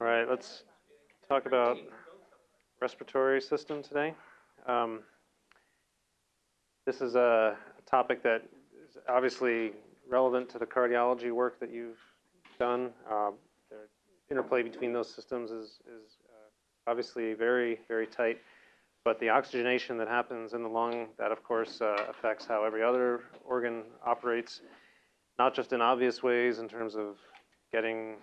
All right, let's talk about respiratory system today. Um, this is a topic that is obviously relevant to the cardiology work that you've done. Uh, the interplay between those systems is, is uh, obviously very, very tight. But the oxygenation that happens in the lung, that of course uh, affects how every other organ operates, not just in obvious ways in terms of getting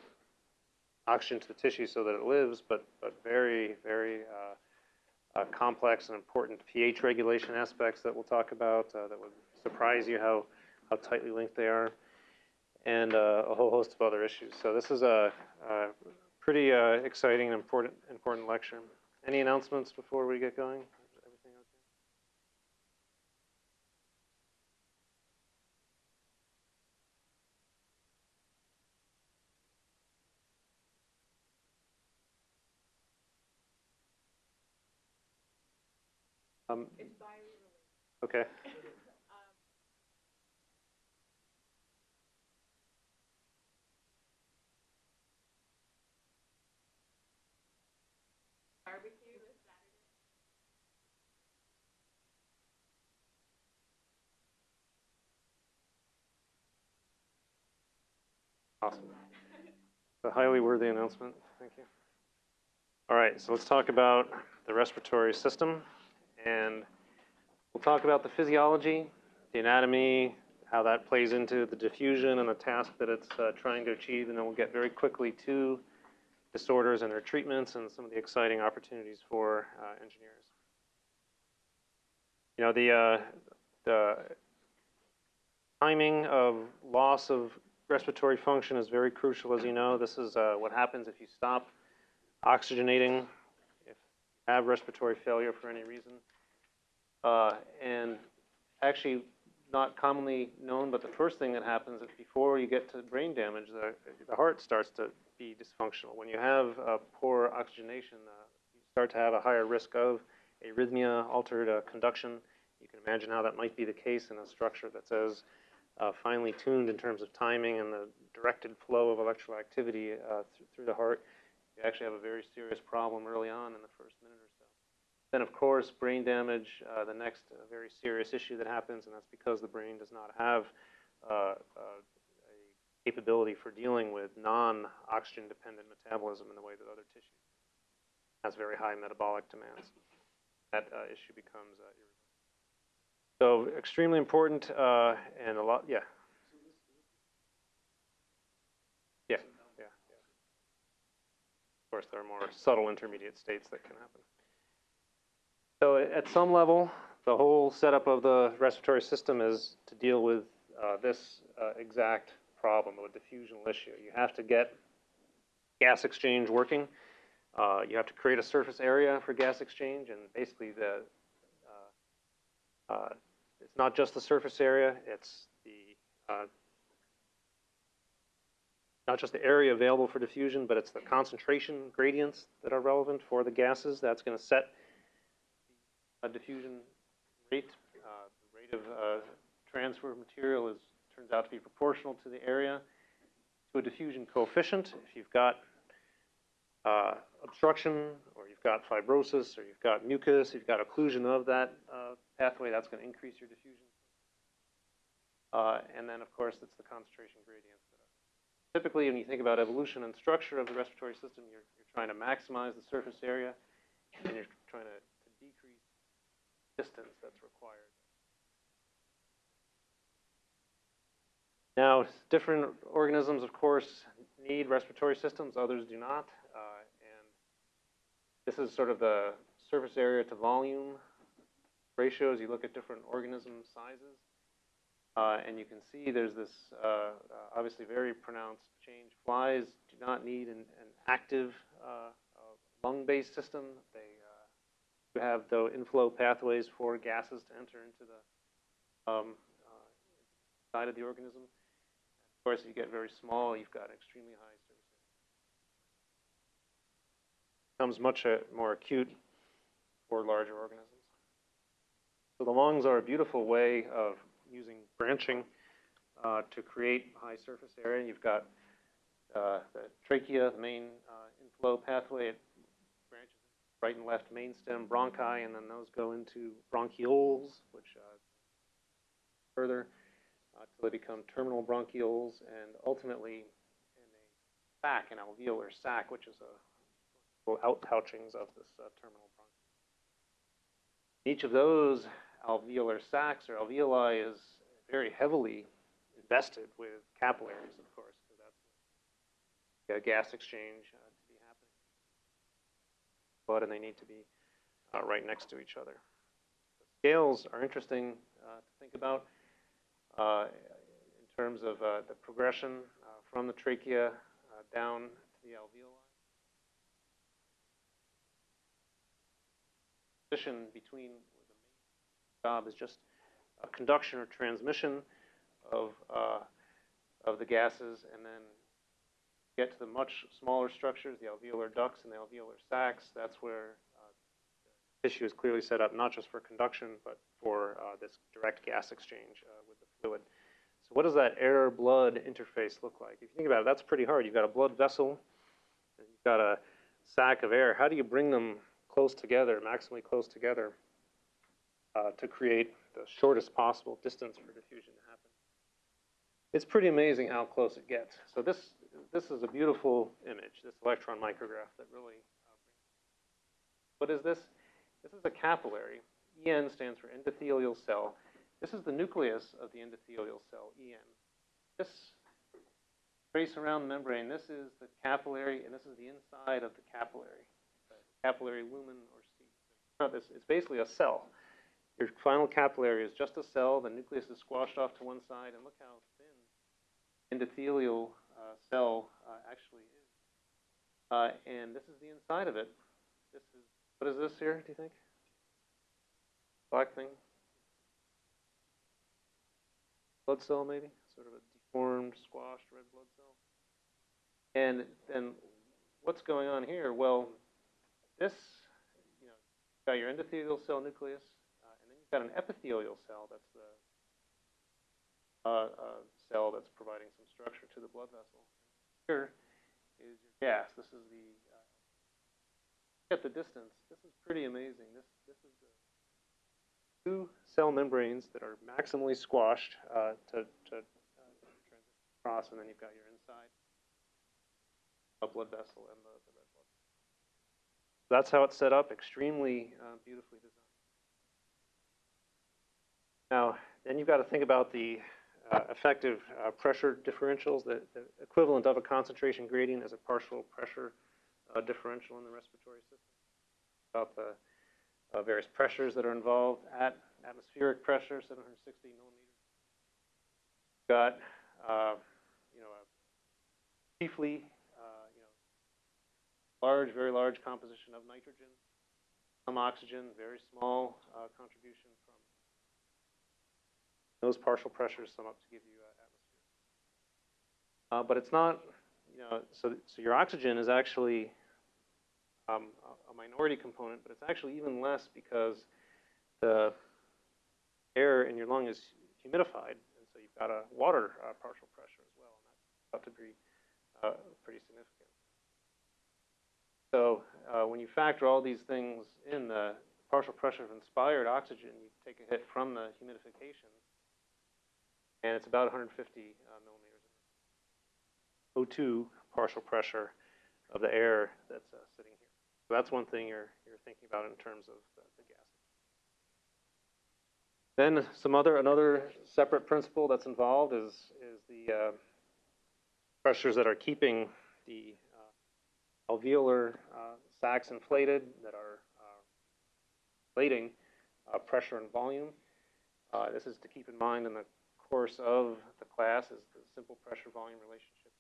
oxygen to the tissue so that it lives, but, but very, very uh, uh, complex and important pH regulation aspects that we'll talk about uh, that would surprise you how, how tightly linked they are, and uh, a whole host of other issues. So this is a, a pretty uh, exciting and important, important lecture. Any announcements before we get going? Um, okay. Awesome. A highly worthy announcement. Thank you. All right, so let's talk about the respiratory system. And we'll talk about the physiology, the anatomy, how that plays into the diffusion and the task that it's uh, trying to achieve. And then we'll get very quickly to disorders and their treatments and some of the exciting opportunities for uh, engineers. You know, the, uh, the timing of loss of respiratory function is very crucial, as you know. This is uh, what happens if you stop oxygenating, if you have respiratory failure for any reason. Uh, and actually, not commonly known, but the first thing that happens is before you get to brain damage, the, the heart starts to be dysfunctional. When you have uh, poor oxygenation, uh, you start to have a higher risk of arrhythmia, altered uh, conduction. You can imagine how that might be the case in a structure that's as uh, finely tuned in terms of timing and the directed flow of electrical activity uh, th through the heart, you actually have a very serious problem early on in the first minute. Then, of course, brain damage, uh, the next uh, very serious issue that happens, and that's because the brain does not have uh, uh, a capability for dealing with non-oxygen dependent metabolism in the way that other tissues has very high metabolic demands. That issue becomes. So extremely important uh, and a lot, yeah. Yeah, yeah, yeah. Of course, there are more subtle intermediate states that can happen. So at some level, the whole setup of the respiratory system is to deal with uh, this uh, exact problem, of a diffusional issue. You have to get gas exchange working. Uh, you have to create a surface area for gas exchange, and basically the uh, uh, it's not just the surface area, it's the uh, not just the area available for diffusion, but it's the concentration gradients that are relevant for the gases. That's going to set a diffusion rate. Uh, the rate of uh, transfer of material is turns out to be proportional to the area to a diffusion coefficient. If you've got uh, obstruction, or you've got fibrosis, or you've got mucus, you've got occlusion of that uh, pathway, that's going to increase your diffusion. Uh, and then, of course, it's the concentration gradient. Typically, when you think about evolution and structure of the respiratory system, you're, you're trying to maximize the surface area, and you're trying to, distance that's required. Now, different organisms, of course, need respiratory systems, others do not. Uh, and this is sort of the surface area to volume ratios. You look at different organism sizes. Uh, and you can see there's this uh, uh, obviously very pronounced change. Flies do not need an, an active uh, uh, lung-based system. They have the inflow pathways for gases to enter into the um, side of the organism. Of course, if you get very small, you've got extremely high surface area becomes much uh, more acute for larger organisms. So the lungs are a beautiful way of using branching uh, to create high surface area. You've got uh, the trachea, the main uh, flow pathway. It right and left main stem bronchi, and then those go into bronchioles, which uh, further uh, till they become terminal bronchioles, and ultimately in a sac, an alveolar sac, which is a little outpouchings of this uh, terminal bronchiole. Each of those alveolar sacs or alveoli is very heavily invested with capillaries, of course, because that's the gas exchange uh, to be happening. Blood, and they need to be uh, right next to each other. The scales are interesting uh, to think about uh, in terms of uh, the progression uh, from the trachea uh, down to the alveoli. Position between the main job is just a conduction or transmission of of the gases, and then get to the much smaller structures, the alveolar ducts and the alveolar sacs. That's where uh, tissue is clearly set up, not just for conduction, but for uh, this direct gas exchange uh, with the fluid. So what does that air-blood interface look like? If you think about it, that's pretty hard. You've got a blood vessel, and you've got a sac of air. How do you bring them close together, maximally close together, uh, to create the shortest possible distance for diffusion to happen? It's pretty amazing how close it gets. So this this is a beautiful image, this electron micrograph that really. Uh, what is this? This is a capillary. En stands for endothelial cell. This is the nucleus of the endothelial cell, En. This trace around the membrane, this is the capillary, and this is the inside of the capillary, the capillary lumen or. This, it's basically a cell. Your final capillary is just a cell. The nucleus is squashed off to one side, and look how endothelial uh, cell uh, actually is. Uh, and this is the inside of it. This is what is this here? Do you think? Black thing. Blood cell, maybe, sort of a deformed, squashed red blood cell. And then, what's going on here? Well, this, you know, got your endothelial cell nucleus, uh, and then you've got an epithelial cell. That's the uh, uh, cell that's providing some structure to the blood vessel. Here is your gas. This is the, uh, at the distance, this is pretty amazing. This, this is the two cell membranes that are maximally squashed uh, to, to uh, and then you've got your inside a blood vessel and the, the red blood. That's how it's set up, extremely uh, beautifully designed. Now, then you've got to think about the uh, effective uh, pressure differentials. The, the, equivalent of a concentration gradient as a partial pressure uh, differential in the respiratory system. About the uh, various pressures that are involved at atmospheric pressure, 760 millimeters. Got, uh, you know, chiefly, uh, you know, large, very large composition of nitrogen, some oxygen, very small contribution those partial pressures sum up to give you uh, atmosphere. Uh, but it's not, you know, so, so your oxygen is actually um, a, minority component, but it's actually even less because the air in your lung is humidified, and so you've got a water uh, partial pressure as well, and that's about to be uh, pretty significant. So uh, when you factor all these things in, the partial pressure of inspired oxygen, you take a hit from the humidification, and it's about 150 uh, millimeters O2 partial pressure of the air that's uh, sitting here. So that's one thing you're, you're thinking about in terms of the, the gas. Then some other, another separate principle that's involved is, is the uh, pressures that are keeping the uh, alveolar uh, sacs inflated that are uh, inflating pressure and volume. this is to keep in mind in the course of the class is the simple pressure volume relationship.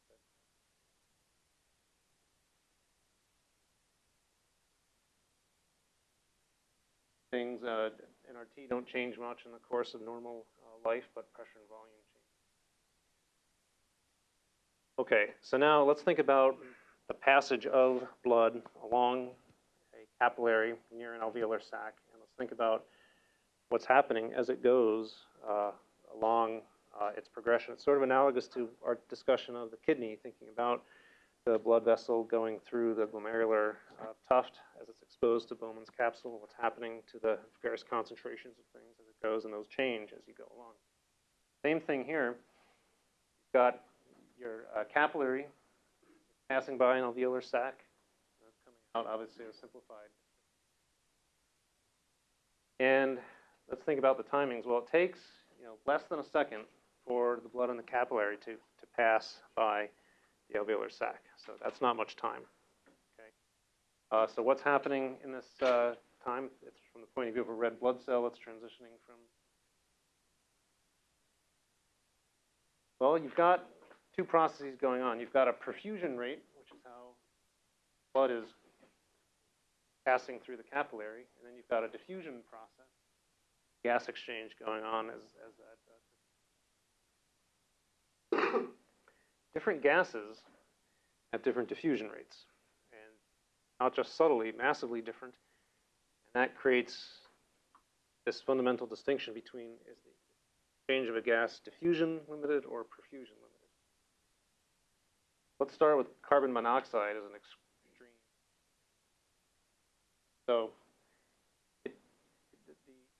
Things, uh, NRT don't change much in the course of normal uh, life, but pressure and volume change. Okay, so now let's think about the passage of blood along a capillary near an alveolar sac, and let's think about what's happening as it goes uh, along uh, its progression. It's sort of analogous to our discussion of the kidney, thinking about the blood vessel going through the glomerular uh, tuft as it's exposed to Bowman's capsule, what's happening to the various concentrations of things as it goes, and those change as you go along. Same thing here. You've got your uh, capillary passing by an alveolar sac. That's coming out, obviously, a simplified. And let's think about the timings. Well, it takes you know less than a second for the blood in the capillary to, to pass by the alveolar sac. So that's not much time. Okay. Uh, so what's happening in this uh, time? It's from the point of view of a red blood cell. It's transitioning from. Well, you've got two processes going on. You've got a perfusion rate, which is how blood is passing through the capillary, and then you've got a diffusion process, gas exchange going on as, as that. Uh, different gases have different diffusion rates, and not just subtly, massively different, and that creates this fundamental distinction between is the change of a gas diffusion limited or perfusion limited. Let's start with carbon monoxide as an extreme. So,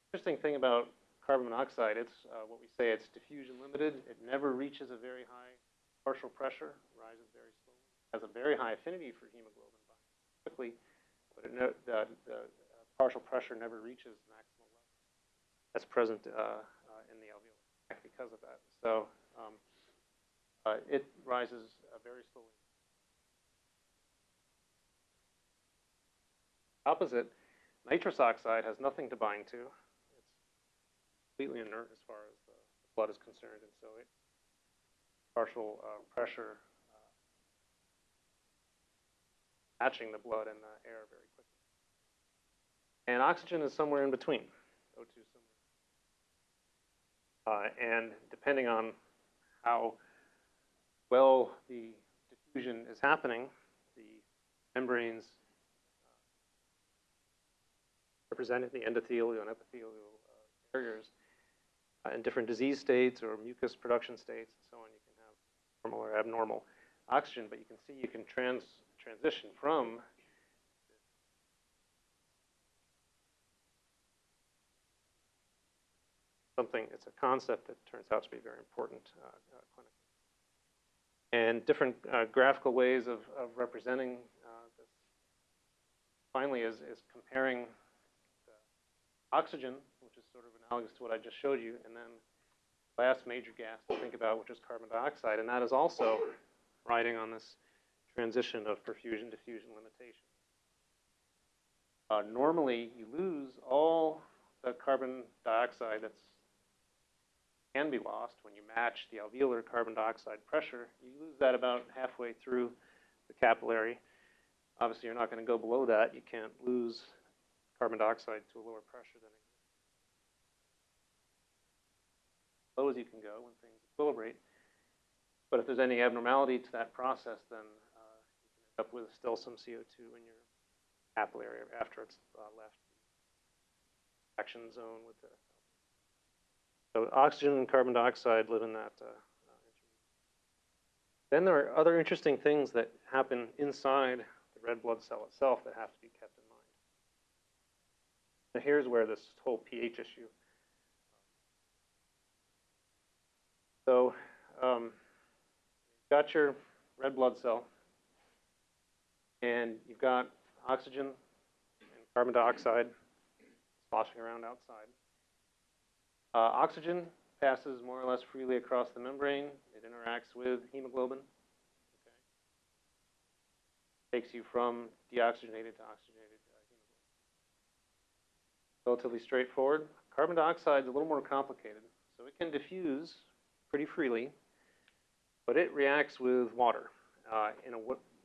interesting thing about carbon monoxide, it's uh, what we say it's diffusion limited. It never reaches a very high partial pressure, rises very slowly, has a very high affinity for hemoglobin quickly, but it no, the, the uh, partial pressure never reaches maximal level. That's present uh, uh, in the alveolar because of that. So um, uh, it rises uh, very slowly. Opposite, nitrous oxide has nothing to bind to. Completely inert as far as the blood is concerned, and so it partial uh, pressure uh, matching the blood and the air very quickly. And oxygen is somewhere in between. O2 somewhere. Uh, and depending on how well the diffusion is happening, the membranes uh, representing the endothelial and epithelial uh, barriers in different disease states or mucus production states and so on, you can have normal or abnormal oxygen, but you can see you can trans transition from something, it's a concept that turns out to be very important uh, uh, clinically. And different uh, graphical ways of, of representing uh, this finally is, is comparing oxygen, which is sort of analogous to what I just showed you, and then last major gas to think about, which is carbon dioxide, and that is also riding on this transition of perfusion diffusion limitation. Uh, normally, you lose all the carbon dioxide that's can be lost when you match the alveolar carbon dioxide pressure. You lose that about halfway through the capillary. Obviously, you're not going to go below that. You can't lose carbon dioxide to a lower pressure than. Low as you can go when things equilibrate. But if there's any abnormality to that process, then uh, you can end up with still some CO2 in your capillary after it's uh, left the action zone with the so oxygen and carbon dioxide live in that. Uh, then there are other interesting things that happen inside the red blood cell itself that have to be kept Now here's where this whole pH issue. So um, you've got your red blood cell, and you've got oxygen and carbon dioxide sloshing around outside. Uh, oxygen passes more or less freely across the membrane. It interacts with hemoglobin. Okay. Takes you from deoxygenated to oxygenated. Relatively straightforward. Carbon dioxide is a little more complicated. So it can diffuse pretty freely, but it reacts with water uh, in, a,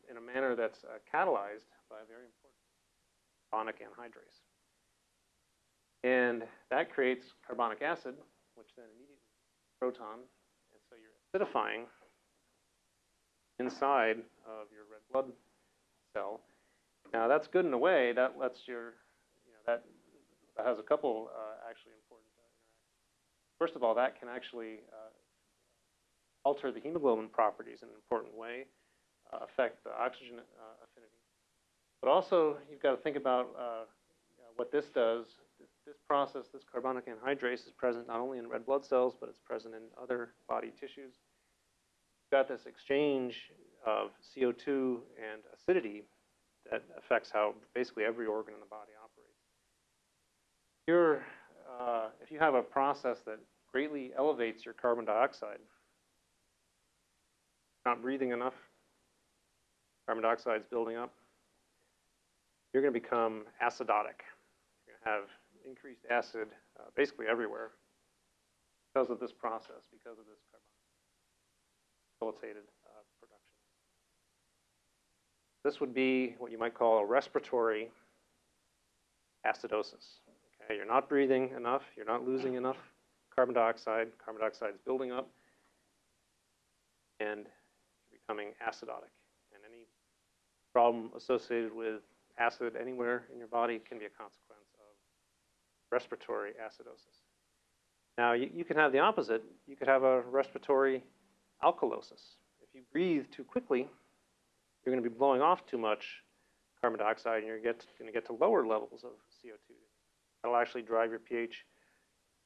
in a manner that's uh, catalyzed by a very important carbonic anhydrase. And that creates carbonic acid, which then immediately proton, and so you're acidifying inside of your red blood cell. Now that's good in a way. That lets your, you know, that, that has a couple uh, actually important uh, interactions. First of all, that can actually uh, alter the hemoglobin properties in an important way. Uh, affect the oxygen affinity. But also, you've got to think about what this does. This, process, this carbonic anhydrase, is present not only in red blood cells, but it's present in other body tissues. You've got this exchange of CO2 and acidity that affects how basically every organ in the body. You're, uh, if you have a process that greatly elevates your carbon dioxide, not breathing enough, carbon dioxide is building up, you're going to become acidotic. You're going to have increased acid uh, basically everywhere because of this process, because of this carbon facilitated uh, production. This would be what you might call a respiratory acidosis. Okay, you're not breathing enough, you're not losing enough carbon dioxide, carbon dioxide is building up, and becoming acidotic. And any problem associated with acid anywhere in your body can be a consequence of respiratory acidosis. Now, you, you can have the opposite. You could have a respiratory alkalosis. If you breathe too quickly, you're going to be blowing off too much carbon dioxide and you're going to get to lower levels of CO2. That'll actually drive your pH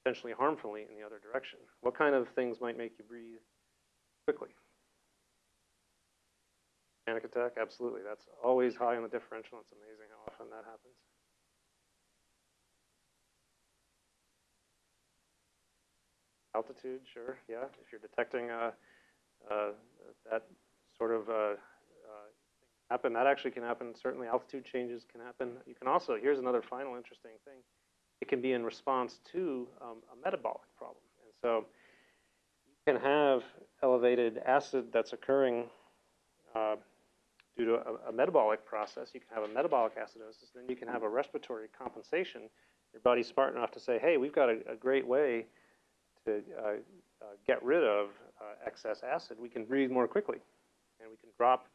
potentially harmfully in the other direction. What kind of things might make you breathe quickly? Panic attack? Absolutely. That's always high on the differential. It's amazing how often that happens. Altitude, sure, yeah. If you're detecting uh, uh, that sort of uh, uh, happen, that actually can happen. Certainly, altitude changes can happen. You can also, here's another final interesting thing. It can be in response to um, a metabolic problem. And so you can have elevated acid that's occurring uh, due to a, a, metabolic process. You can have a metabolic acidosis. Then you can have a respiratory compensation. Your body's smart enough to say, hey, we've got a, a great way to uh, uh, get rid of uh, excess acid. We can breathe more quickly, and we can drop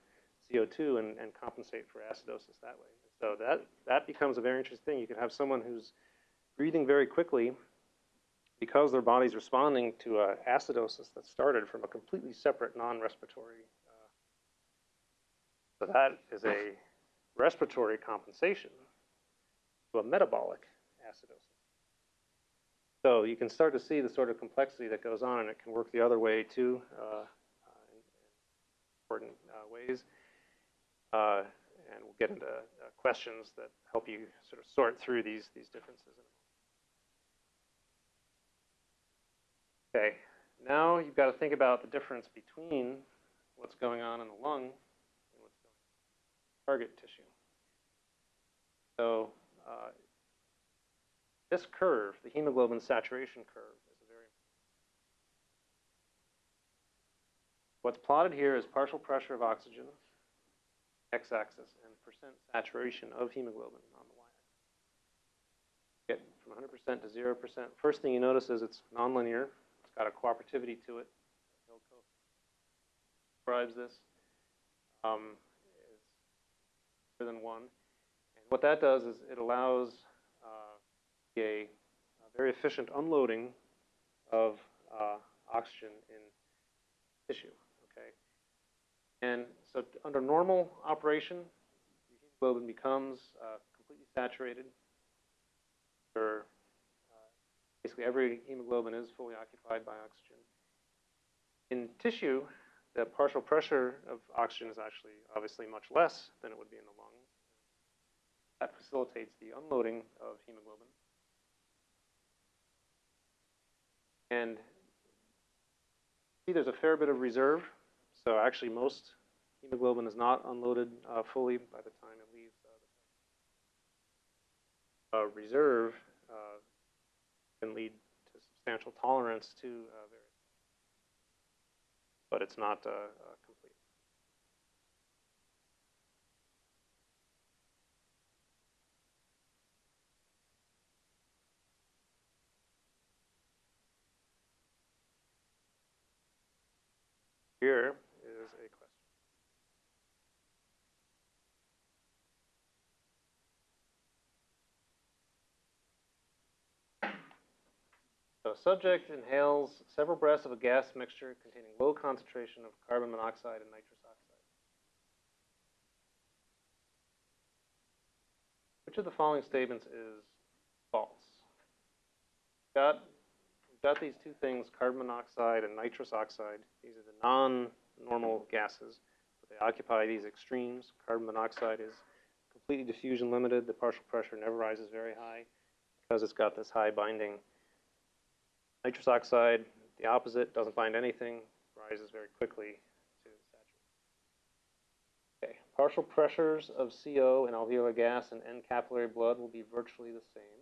CO2 and, and compensate for acidosis that way. So that, that becomes a very interesting thing. You can have someone who's breathing very quickly because their body's responding to uh, acidosis that started from a completely separate non-respiratory. Uh, so that is a respiratory compensation to a metabolic acidosis. So you can start to see the sort of complexity that goes on, and it can work the other way too, uh, uh in, important uh, ways. Uh, and we'll get into questions that help you sort of sort through these these differences. Okay, now you've got to think about the difference between what's going on in the lung and what's going on in target tissue. So uh, this curve, the hemoglobin saturation curve, is a very What's plotted here is partial pressure of oxygen, x-axis, and percent saturation of hemoglobin on the y-axis. Get from 100% to 0%. First thing you notice is it's nonlinear. It's got a cooperativity to it. Hilco describes this. Um, greater than one. And what that does is it allows uh, a, a, very efficient unloading of uh, oxygen in tissue. Okay, and so under normal operation, the hemoglobin becomes uh, completely saturated. Basically every hemoglobin is fully occupied by oxygen. In tissue, the partial pressure of oxygen is actually obviously much less than it would be in the lungs. That facilitates the unloading of hemoglobin. And see there's a fair bit of reserve. So actually most hemoglobin is not unloaded uh, fully by the time it leaves uh, the uh, reserve can lead to substantial tolerance to uh, various, but it's not uh, Here A subject inhales several breaths of a gas mixture containing low concentration of carbon monoxide and nitrous oxide. Which of the following statements is false? We've got, got these two things, carbon monoxide and nitrous oxide. These are the non-normal gases, but they occupy these extremes. Carbon monoxide is completely diffusion limited. The partial pressure never rises very high because it's got this high binding Nitrous oxide, the opposite, doesn't bind anything, rises very quickly to saturation. Okay, partial pressures of CO and alveolar gas and end capillary blood will be virtually the same.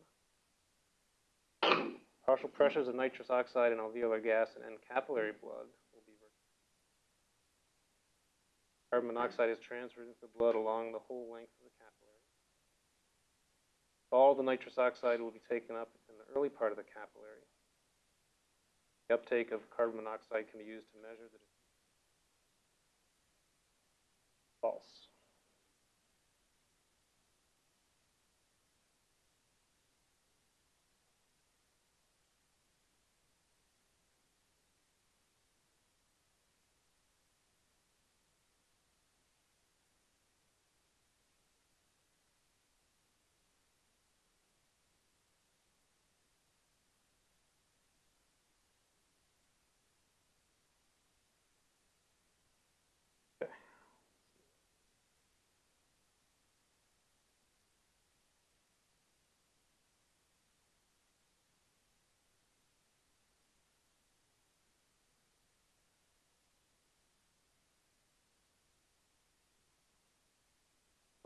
partial pressures of nitrous oxide and alveolar gas and end capillary blood will be virtually Carbon monoxide is transferred into the blood along the whole length of the capillary. All the nitrous oxide will be taken up in the early part of the capillary. The uptake of carbon monoxide can be used to measure the false.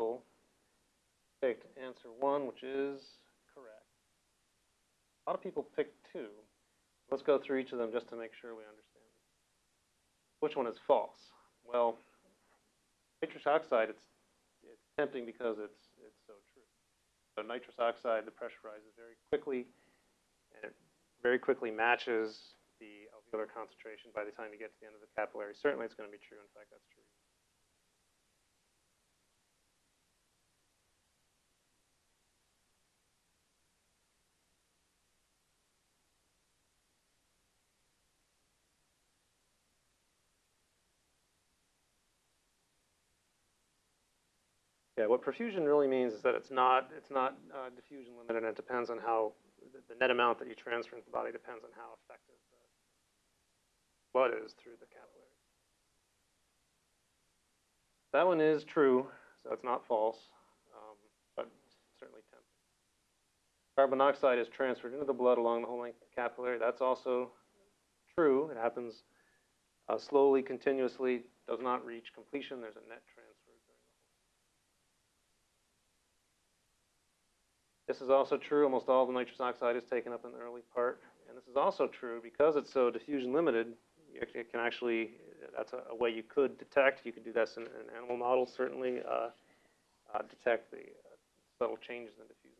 Cool. Picked answer one, which is correct. A lot of people picked two. Let's go through each of them just to make sure we understand. Which one is false? Well, nitrous oxide, it's, it's tempting because it's, it's so true. So nitrous oxide, the pressure rises very quickly, and it very quickly matches the alveolar concentration by the time you get to the end of the capillary. Certainly it's going to be true. In fact, that's true. Yeah, what perfusion really means is that it's not it's not uh, diffusion limited, and it depends on how the, the net amount that you transfer into the body depends on how effective the blood is through the capillary. That one is true, so it's not false, um, but certainly tempting. Carbon monoxide is transferred into the blood along the whole length of the capillary. That's also true. It happens uh, slowly, continuously, does not reach completion. There's a net transfer. This is also true, almost all the nitrous oxide is taken up in the early part. And this is also true because it's so diffusion limited, it can actually, that's a, way you could detect, you could do this in, in animal models certainly, uh, uh, detect the uh, subtle changes in diffusion.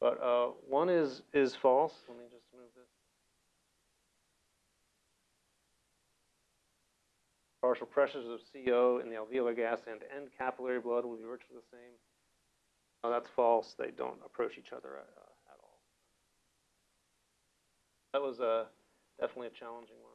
But uh, one is, is false, let me just move this. Partial pressures of CO in the alveolar gas and end capillary blood will be virtually the same. No, that's false. They don't approach each other at, uh, at all. That was uh, definitely a challenging one.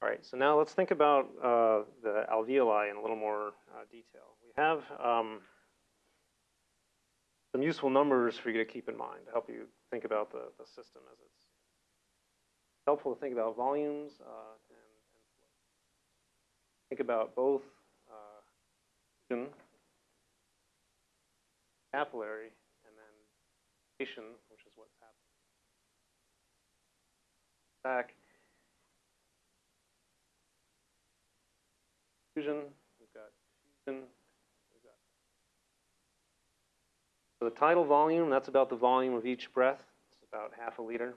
All right, so now let's think about uh, the alveoli in a little more uh, detail. We have um, some useful numbers for you to keep in mind to help you think about the, the system as it's helpful to think about volumes uh, and, and. Think about both uh, capillary and then station, which is what's happening. Back. Fusion, we've got fusion, we've got. So the tidal volume, that's about the volume of each breath. It's about half a liter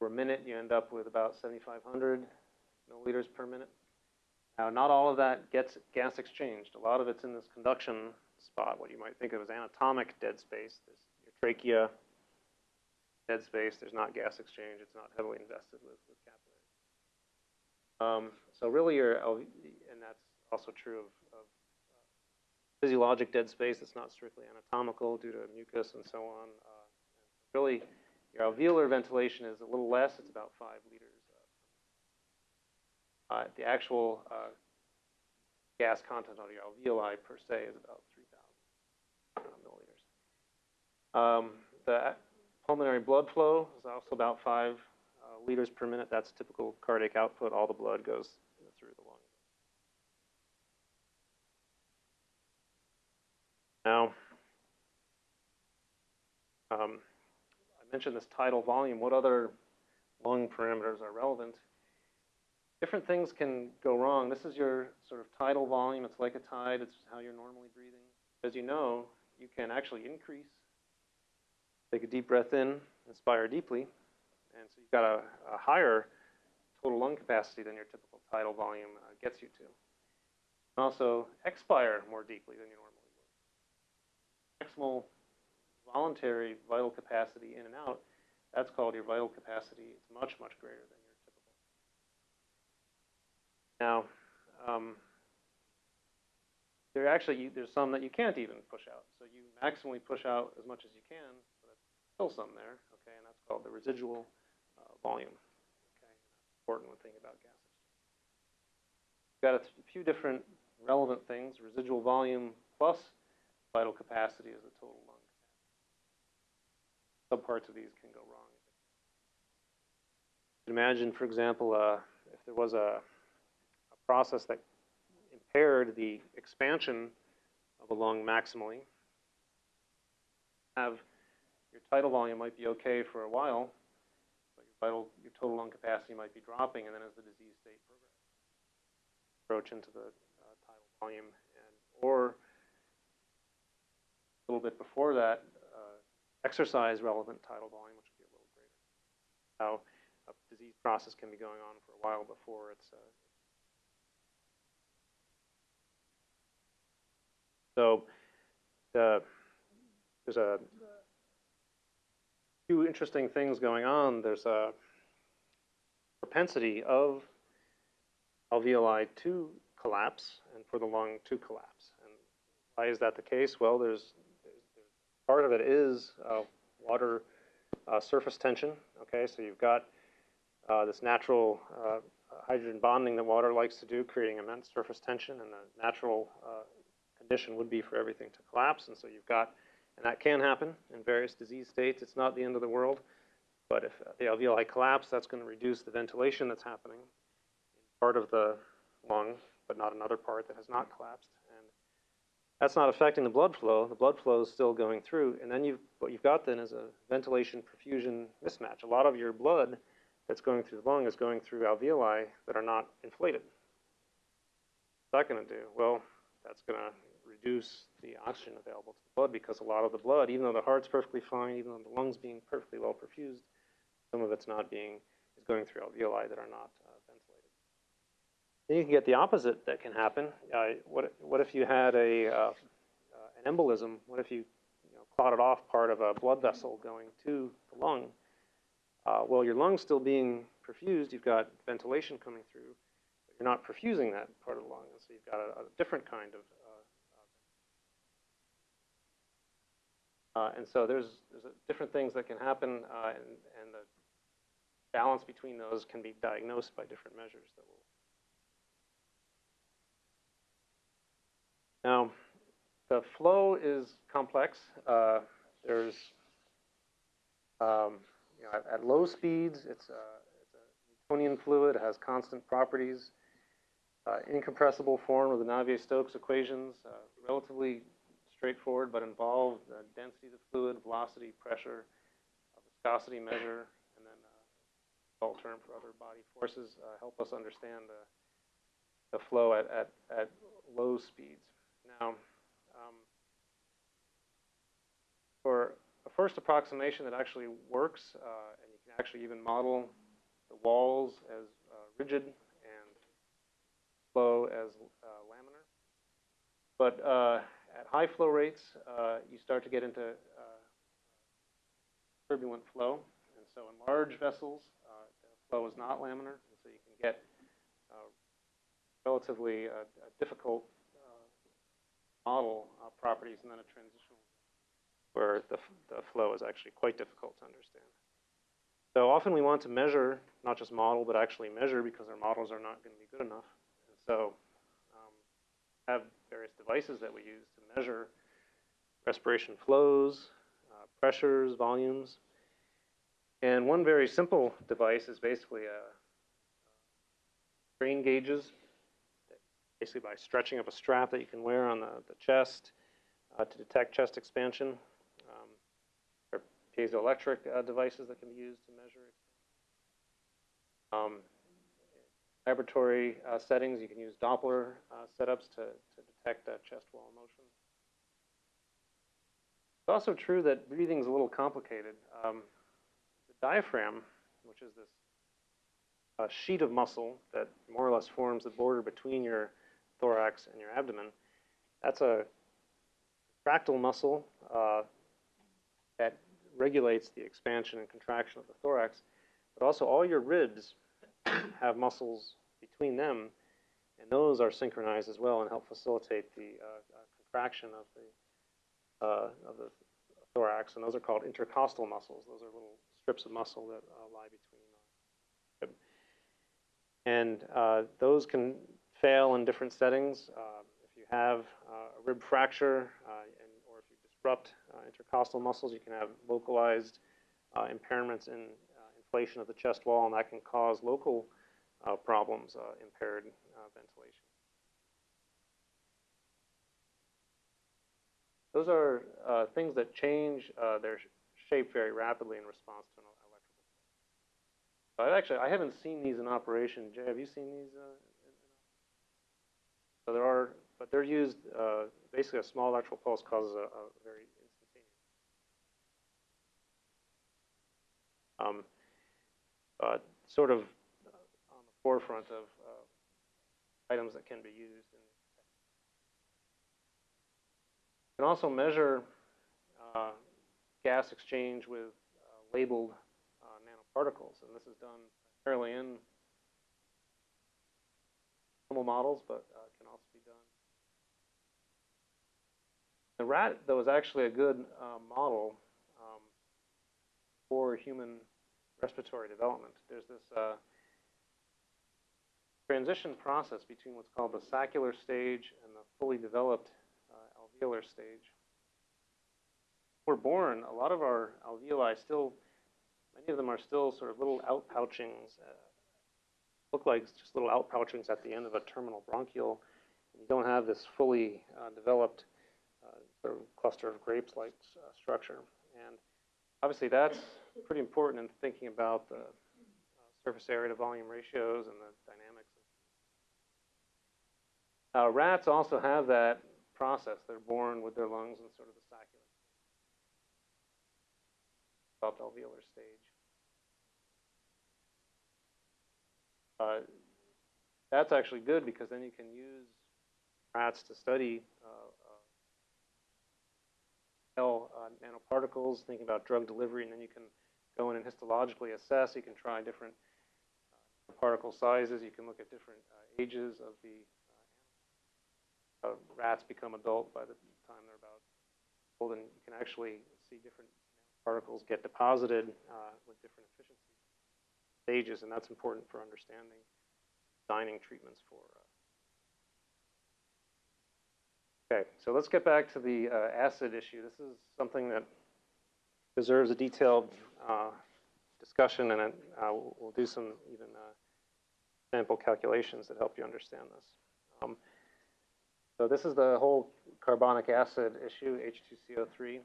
per minute, you end up with about 7,500 milliliters per minute. Now, not all of that gets gas exchanged. A lot of it's in this conduction spot, what you might think of as anatomic dead space. There's your trachea, dead space. There's not gas exchange. It's not heavily invested with, with capillaries. Um, so really, your and that's also true of, of uh, physiologic dead space. It's not strictly anatomical due to mucus and so on. Uh, Really, your alveolar ventilation is a little less, it's about five liters. Uh, the actual uh, gas content of your alveoli per se is about 3,000 uh, milliliters. Um, the pulmonary blood flow is also about five uh, liters per minute. That's typical cardiac output. All the blood goes through the lungs. Now, um, I mentioned this tidal volume. What other lung parameters are relevant? Different things can go wrong. This is your sort of tidal volume. It's like a tide. It's how you're normally breathing. As you know, you can actually increase. Take a deep breath in, inspire deeply, and so you've got a, a higher total lung capacity than your typical tidal volume uh, gets you to. And also expire more deeply than you normally would. Maximal voluntary vital capacity in and out, that's called your vital capacity. It's much, much greater than your typical. Now, um, there actually, there's some that you can't even push out. So you maximally push out as much as you can, but there's still some there, okay, and that's called the residual uh, volume, okay. Important when thinking about gases. We've got a few different relevant things. Residual volume plus vital capacity is the total lung subparts of these can go wrong. Imagine, for example, uh, if there was a, a, process that impaired the expansion of a lung maximally, have your tidal volume might be okay for a while, but your vital, your total lung capacity might be dropping, and then as the disease state progresses, approach into the uh, tidal volume, and or a little bit before that, exercise relevant tidal volume, which would be a little greater. How a disease process can be going on for a while before it's. Uh, so the, there's a few interesting things going on. There's a propensity of alveoli to collapse and for the lung to collapse. And why is that the case? Well, there's part of it is uh, water uh, surface tension. Okay, so you've got uh, this natural uh, hydrogen bonding that water likes to do, creating immense surface tension, and the natural uh, condition would be for everything to collapse. And so you've got, and that can happen in various disease states. It's not the end of the world, but if the alveoli collapse, that's going to reduce the ventilation that's happening in part of the lung, but not another part that has not collapsed. That's not affecting the blood flow. The blood flow is still going through. And then you've, what you've got then is a ventilation perfusion mismatch. A lot of your blood that's going through the lung is going through alveoli that are not inflated. What's that going to do? Well, that's going to reduce the oxygen available to the blood because a lot of the blood, even though the heart's perfectly fine, even though the lungs being perfectly well perfused, some of it's not being, is going through alveoli that are not then you can get the opposite that can happen. Uh, what, what if you had a, uh, uh, an embolism? What if you, you know, clotted off part of a blood vessel going to the lung? Uh, well, your lung's still being perfused. You've got ventilation coming through, but you're not perfusing that part of the lung. And so you've got a, a different kind of uh, uh, and so there's, there's different things that can happen, uh, and, and the balance between those can be diagnosed by different measures that will Now, the flow is complex. Uh, there's, um, you know, at, at, low speeds, it's a, it's a, Newtonian fluid, it has constant properties, uh, incompressible form of the Navier-Stokes equations, uh, relatively straightforward, but involve the density of the fluid, velocity, pressure, viscosity measure, and then uh, all term for other body forces uh, help us understand the, the flow at, at, at low speeds. Now, um, for a first approximation that actually works, uh, and you can actually even model the walls as uh, rigid and flow as uh, laminar. But uh, at high flow rates, uh, you start to get into uh, turbulent flow. And so in large vessels, the flow is not laminar, and so you can get relatively difficult model uh, properties and then a transitional where the, the flow is actually quite difficult to understand. So often we want to measure, not just model, but actually measure because our models are not going to be good enough. And so um, have various devices that we use to measure respiration flows, uh, pressures, volumes. And one very simple device is basically a strain gauges, basically by stretching up a strap that you can wear on the, the chest uh, to detect chest expansion. Um, are piezoelectric uh, devices that can be used to measure. Um, laboratory uh, settings, you can use Doppler uh, setups to, to detect chest wall motion. It's also true that breathing is a little complicated. Um, the diaphragm, which is this uh, sheet of muscle that more or less forms the border between your thorax and your abdomen, that's a fractal muscle uh, that regulates the expansion and contraction of the thorax. But also, all your ribs have muscles between them, and those are synchronized as well and help facilitate the uh, uh, contraction of the uh, of the thorax. And those are called intercostal muscles. Those are little strips of muscle that uh, lie between. And uh, those can fail in different settings. Uh, if you have uh, a rib fracture, uh, and, or if you disrupt uh, intercostal muscles, you can have localized impairments in inflation of the chest wall, and that can cause local problems, impaired ventilation. Those are uh, things that change uh, their shape very rapidly in response to an electrical. So I've actually I haven't seen these in operation. Jay, have you seen these? Uh, so there are, but they're used. Uh, basically, a small electrical pulse causes a, a very instantaneous. Um, uh, sort of on the forefront of uh, items that can be used. In, you can also measure uh, gas exchange with uh, labeled uh, nanoparticles, and this is done primarily in models, but uh, can also be done. The rat, though, is actually a good uh, model um, for human respiratory development. There's this uh, transition process between what's called the saccular stage and the fully developed uh, alveolar stage. We're born, a lot of our alveoli still, many of them are still sort of little outpouchings, uh, look like just little outpouchings at the end of a terminal bronchiole. You don't have this fully uh, developed uh, sort of cluster of grapes-like uh, structure. And obviously that's pretty important in thinking about the uh, surface area to volume ratios and the dynamics. Uh, rats also have that process. They're born with their lungs in sort of the developed alveolar stage. Uh, that's actually good because then you can use rats to study uh, uh, nanoparticles, thinking about drug delivery, and then you can go in and histologically assess. You can try different uh, particle sizes. You can look at different uh, ages of the uh, rats become adult by the time they're about old, and you can actually see different particles get deposited uh, with different efficiency stages, and that's important for understanding designing treatments for. Uh... Okay, so let's get back to the uh, acid issue. This is something that deserves a detailed uh, discussion, and uh, we'll, do some even uh, sample calculations that help you understand this. Um, so this is the whole carbonic acid issue, H2CO3.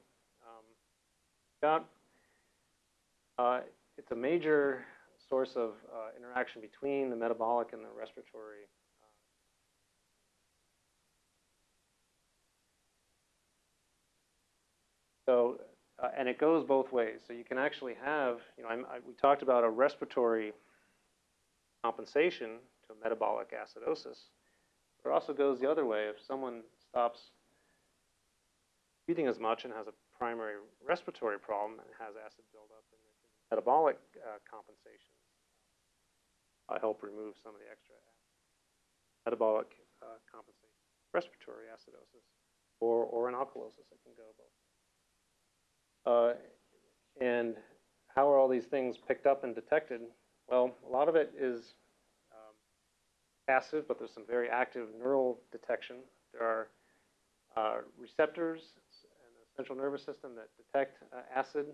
Um, uh, it's a major source of uh, interaction between the metabolic and the respiratory. So uh, and it goes both ways. So you can actually have, you know, I, we talked about a respiratory compensation to a metabolic acidosis. But it also goes the other way. If someone stops breathing as much and has a primary respiratory problem and has acid buildup, then metabolic uh, compensations uh, help remove some of the extra metabolic uh, compensation, respiratory acidosis, or, or an alkalosis. It can go both. Uh, and how are all these things picked up and detected? Well, a lot of it is um, passive, but there's some very active neural detection. There are uh, receptors in the central nervous system that detect uh, acid.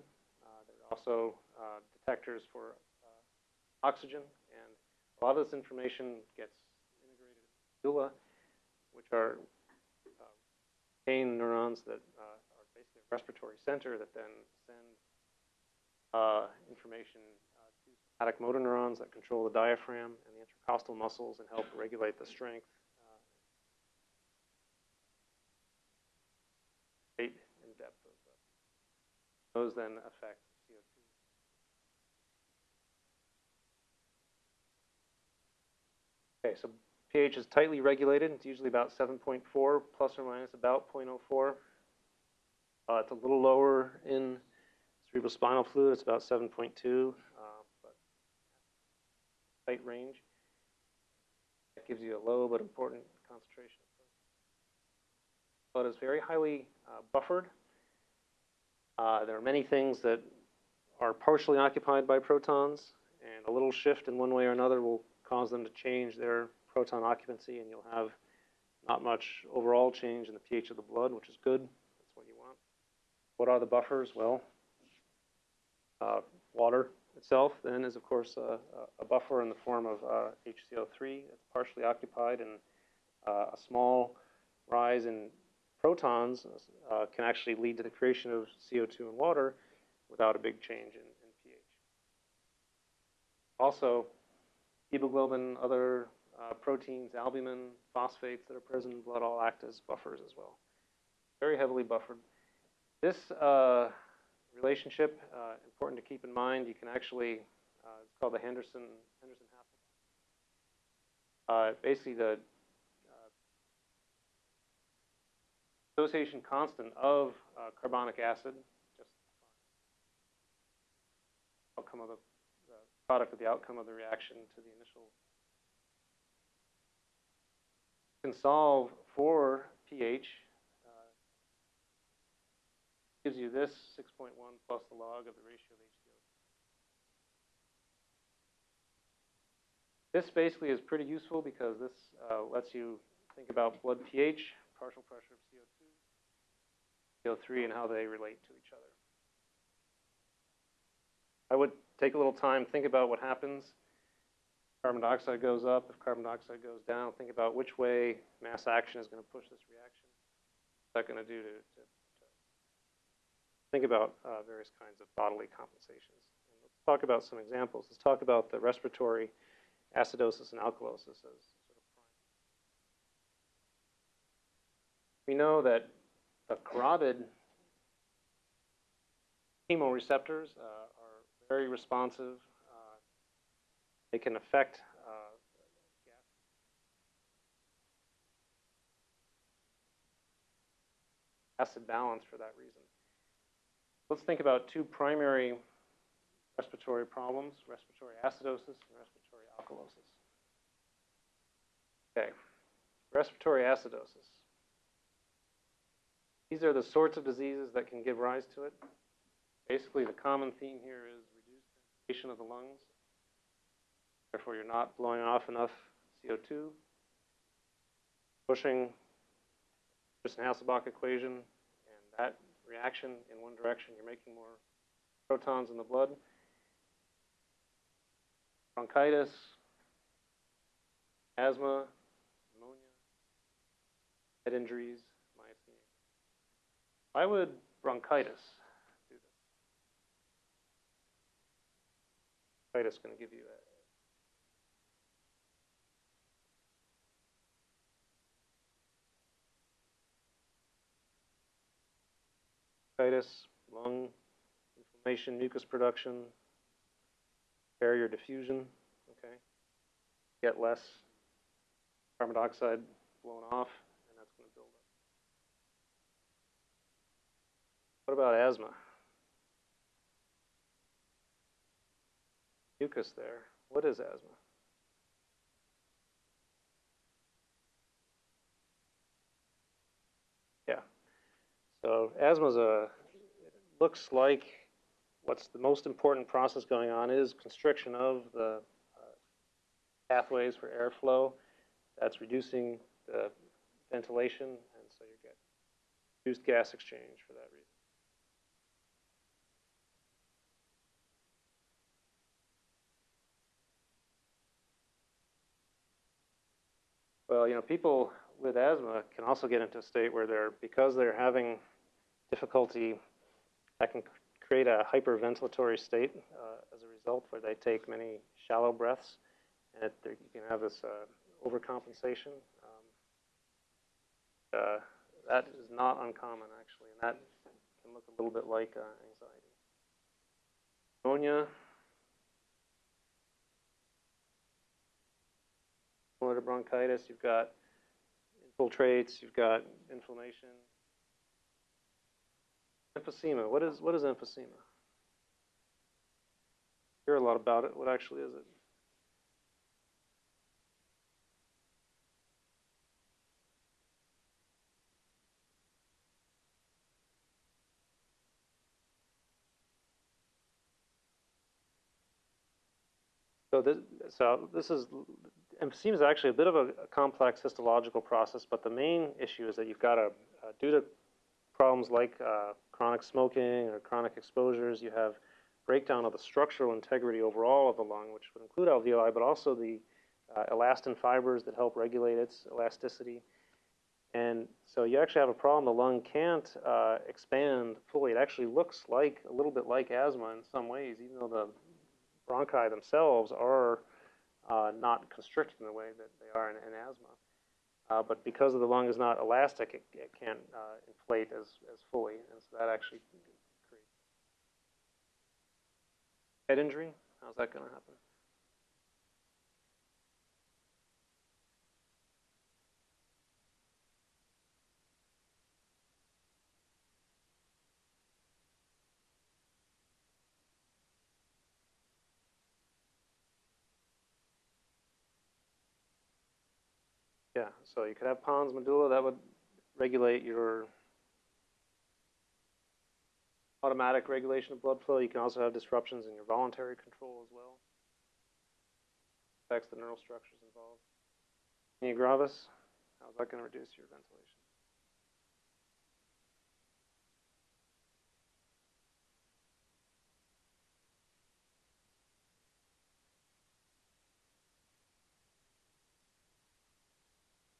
Uh, there are also uh, detectors for oxygen, a lot of this information gets integrated in the medulla, which are uh, pain neurons that uh, are basically a respiratory center that then send uh, information uh, to somatic motor neurons that control the diaphragm and the intercostal muscles and help regulate the strength. uh, and depth of uh, those then affect CO2. Okay, so pH is tightly regulated. It's usually about 7.4 plus or minus about 0.04. Uh, it's a little lower in cerebrospinal fluid. It's about 7.2, uh, but tight range. That gives you a low but important concentration. Blood is very highly uh, buffered. Uh, there are many things that are partially occupied by protons, and a little shift in one way or another will cause them to change their proton occupancy, and you'll have not much overall change in the pH of the blood, which is good. That's what you want. What are the buffers? Well, uh, water itself then is, of course, a, a buffer in the form of uh, HCO3. It's partially occupied, and uh, a small rise in protons uh, can actually lead to the creation of CO2 in water without a big change in, in pH. Also, hemoglobin, other uh, proteins, albumin, phosphates that are present in blood all act as buffers as well. Very heavily buffered. This uh, relationship, uh, important to keep in mind, you can actually, uh, it's called the Henderson, Henderson Hasselbalch. Uh, basically the association constant of uh, carbonic acid, just product of the outcome of the reaction to the initial. Can solve for pH. Uh, gives you this 6.1 plus the log of the ratio of HCO. This basically is pretty useful because this uh, lets you think about blood pH, partial pressure of CO2, CO3 and how they relate to each other. I would take a little time, think about what happens. Carbon dioxide goes up, if carbon dioxide goes down, think about which way mass action is going to push this reaction. What's that going to do to, to, to think about uh, various kinds of bodily compensations. And let's talk about some examples. Let's talk about the respiratory acidosis and alkalosis as sort of prime. We know that the carotid chemoreceptors uh, very responsive. Uh, they can affect uh, acid balance for that reason. Let's think about two primary respiratory problems, respiratory acidosis and respiratory alkalosis. Okay, respiratory acidosis. These are the sorts of diseases that can give rise to it. Basically, the common theme here is of the lungs. Therefore, you're not blowing off enough CO2, pushing just an Hasselbalch equation, and that reaction in one direction, you're making more protons in the blood. Bronchitis, asthma, pneumonia, head injuries, why would bronchitis do this? Bronchitis going to give you a bronchitis, lung inflammation, mucus production, barrier diffusion, okay? Get less carbon dioxide blown off. And that's going to build up. What about asthma? Mucus there. What is asthma? Yeah. So asthma a looks like what's the most important process going on is constriction of the uh, pathways for airflow. That's reducing the ventilation, and so you get reduced gas exchange for that reason. Well, you know, people with asthma can also get into a state where they're, because they're having difficulty, that can create a hyperventilatory state uh, as a result, where they take many shallow breaths, and it, you can have this uh, overcompensation. Um, uh, that is not uncommon, actually, and that can look a little bit like uh, anxiety. Pneumonia. To bronchitis, you've got infiltrates, you've got inflammation. Emphysema, what is, what is emphysema? Hear a lot about it, what actually is it? So this, so this is, emphysema is actually a bit of a, a complex histological process, but the main issue is that you've got a, uh, due to problems like uh, chronic smoking or chronic exposures, you have breakdown of the structural integrity overall of the lung, which would include alveoli, but also the uh, elastin fibers that help regulate its elasticity. And so you actually have a problem. The lung can't uh, expand fully. It actually looks like a little bit like asthma in some ways, even though the bronchi themselves are uh, not constricted in the way that they are in, in asthma. Uh, but because of the lung is not elastic, it, it can't uh, inflate as, as fully, and so that actually creates head injury. How's that going to happen? Yeah, so you could have pons medulla that would regulate your automatic regulation of blood flow. You can also have disruptions in your voluntary control as well. Affects the neural structures involved. Myasthenia gravis, how's that going to reduce your ventilation?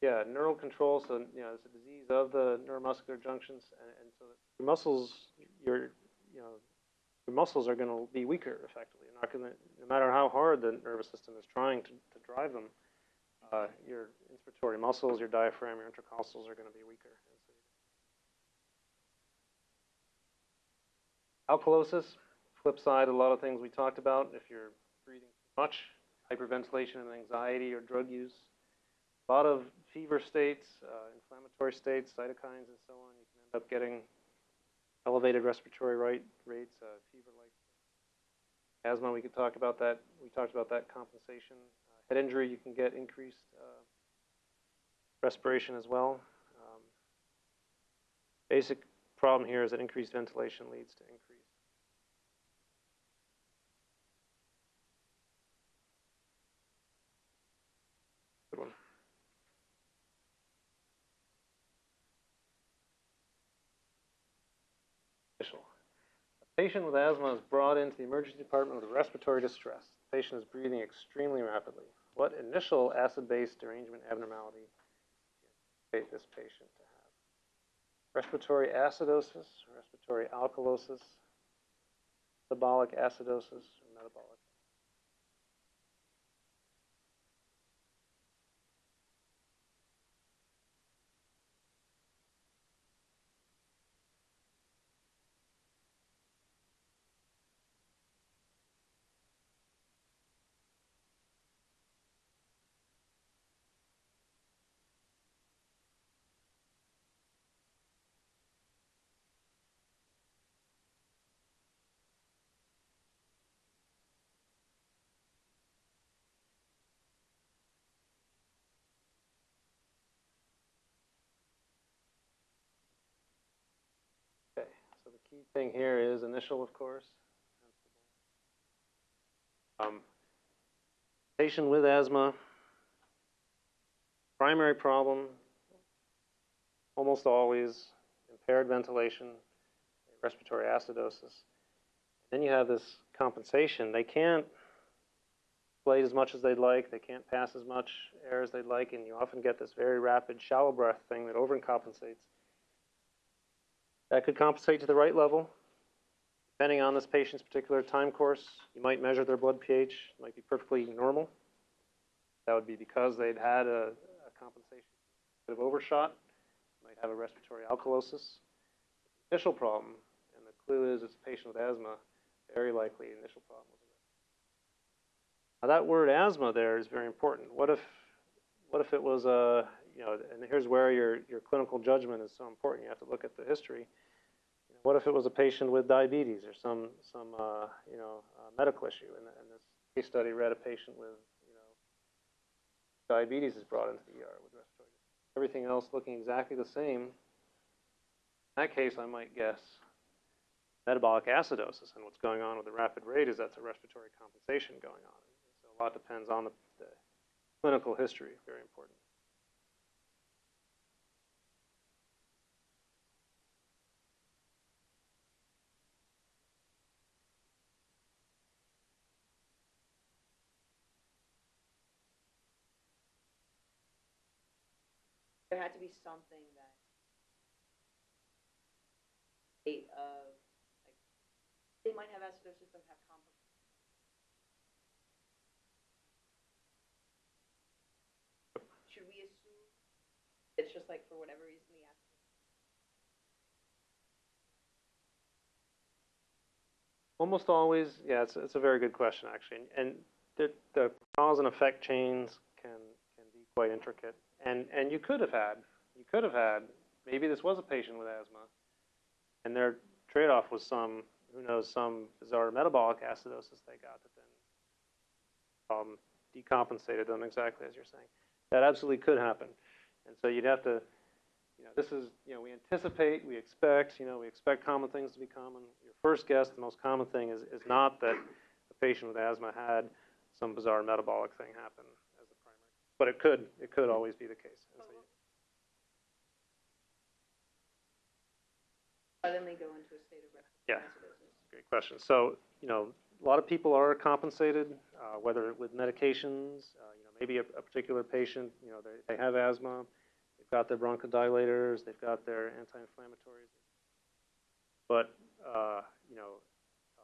Yeah, neural control. So you know, it's a disease of the neuromuscular junctions, and, and so your muscles, your you know, your muscles are going to be weaker effectively. You're not going to, no matter how hard the nervous system is trying to, to drive them, uh, your inspiratory muscles, your diaphragm, your intercostals are going to be weaker. Alkalosis, flip side, a lot of things we talked about. If you're breathing too much, hyperventilation and anxiety or drug use, a lot of fever states, uh, inflammatory states, cytokines, and so on. You can end up getting elevated respiratory rate, rates, uh, fever-like asthma. We could talk about that. We talked about that compensation. Uh, head injury, you can get increased uh, respiration as well. Um, basic problem here is that increased ventilation leads to increased Good one. Official. A patient with asthma is brought into the emergency department with respiratory distress. The patient is breathing extremely rapidly. What initial acid-base derangement abnormality do you anticipate this patient to have? Respiratory acidosis, respiratory alkalosis, metabolic acidosis, or metabolic key thing here is initial, of course. Um, patient with asthma, primary problem, almost always impaired ventilation, respiratory acidosis. Then you have this compensation. They can't inflate as much as they'd like. They can't pass as much air as they'd like, and you often get this very rapid shallow breath thing that overcompensates. That could compensate to the right level. Depending on this patient's particular time course, you might measure their blood pH, it might be perfectly normal. That would be because they'd had a, a compensation bit of overshot, might have a respiratory alkalosis. Initial problem, and the clue is it's a patient with asthma, very likely initial problem was Now that word asthma there is very important. What if, what if it was a, you know, and here's where your, your clinical judgment is so important. You have to look at the history. What if it was a patient with diabetes or some, some uh, you know, uh, medical issue? And, and this case study read a patient with, you know, diabetes is brought into the ER with respiratory. Everything else looking exactly the same. In that case, I might guess metabolic acidosis. And what's going on with the rapid rate is that's a respiratory compensation going on. So a lot depends on the, the clinical history, very important. There had to be something that state of like they might have acidosis but have complex should we assume it's just like for whatever reason the Almost always, yeah, it's, it's a very good question, actually. And the, the cause and effect chains can, can be quite intricate. And, and you could have had, you could have had, maybe this was a patient with asthma, and their trade-off was some, who knows, some bizarre metabolic acidosis they got that then um, decompensated them exactly as you're saying. That absolutely could happen. And so you'd have to, you know, this is, you know, we anticipate, we expect, you know, we expect common things to be common. Your first guess, the most common thing is, is not that a patient with asthma had some bizarre metabolic thing happen. But it could, it could always be the case. So you- suddenly go into a state of Yeah. Great question. So, you know, a lot of people are compensated, uh, whether with medications, uh, you know, maybe a, a particular patient, you know, they, they have asthma, they've got their bronchodilators, they've got their anti-inflammatories. But, uh, you know, uh,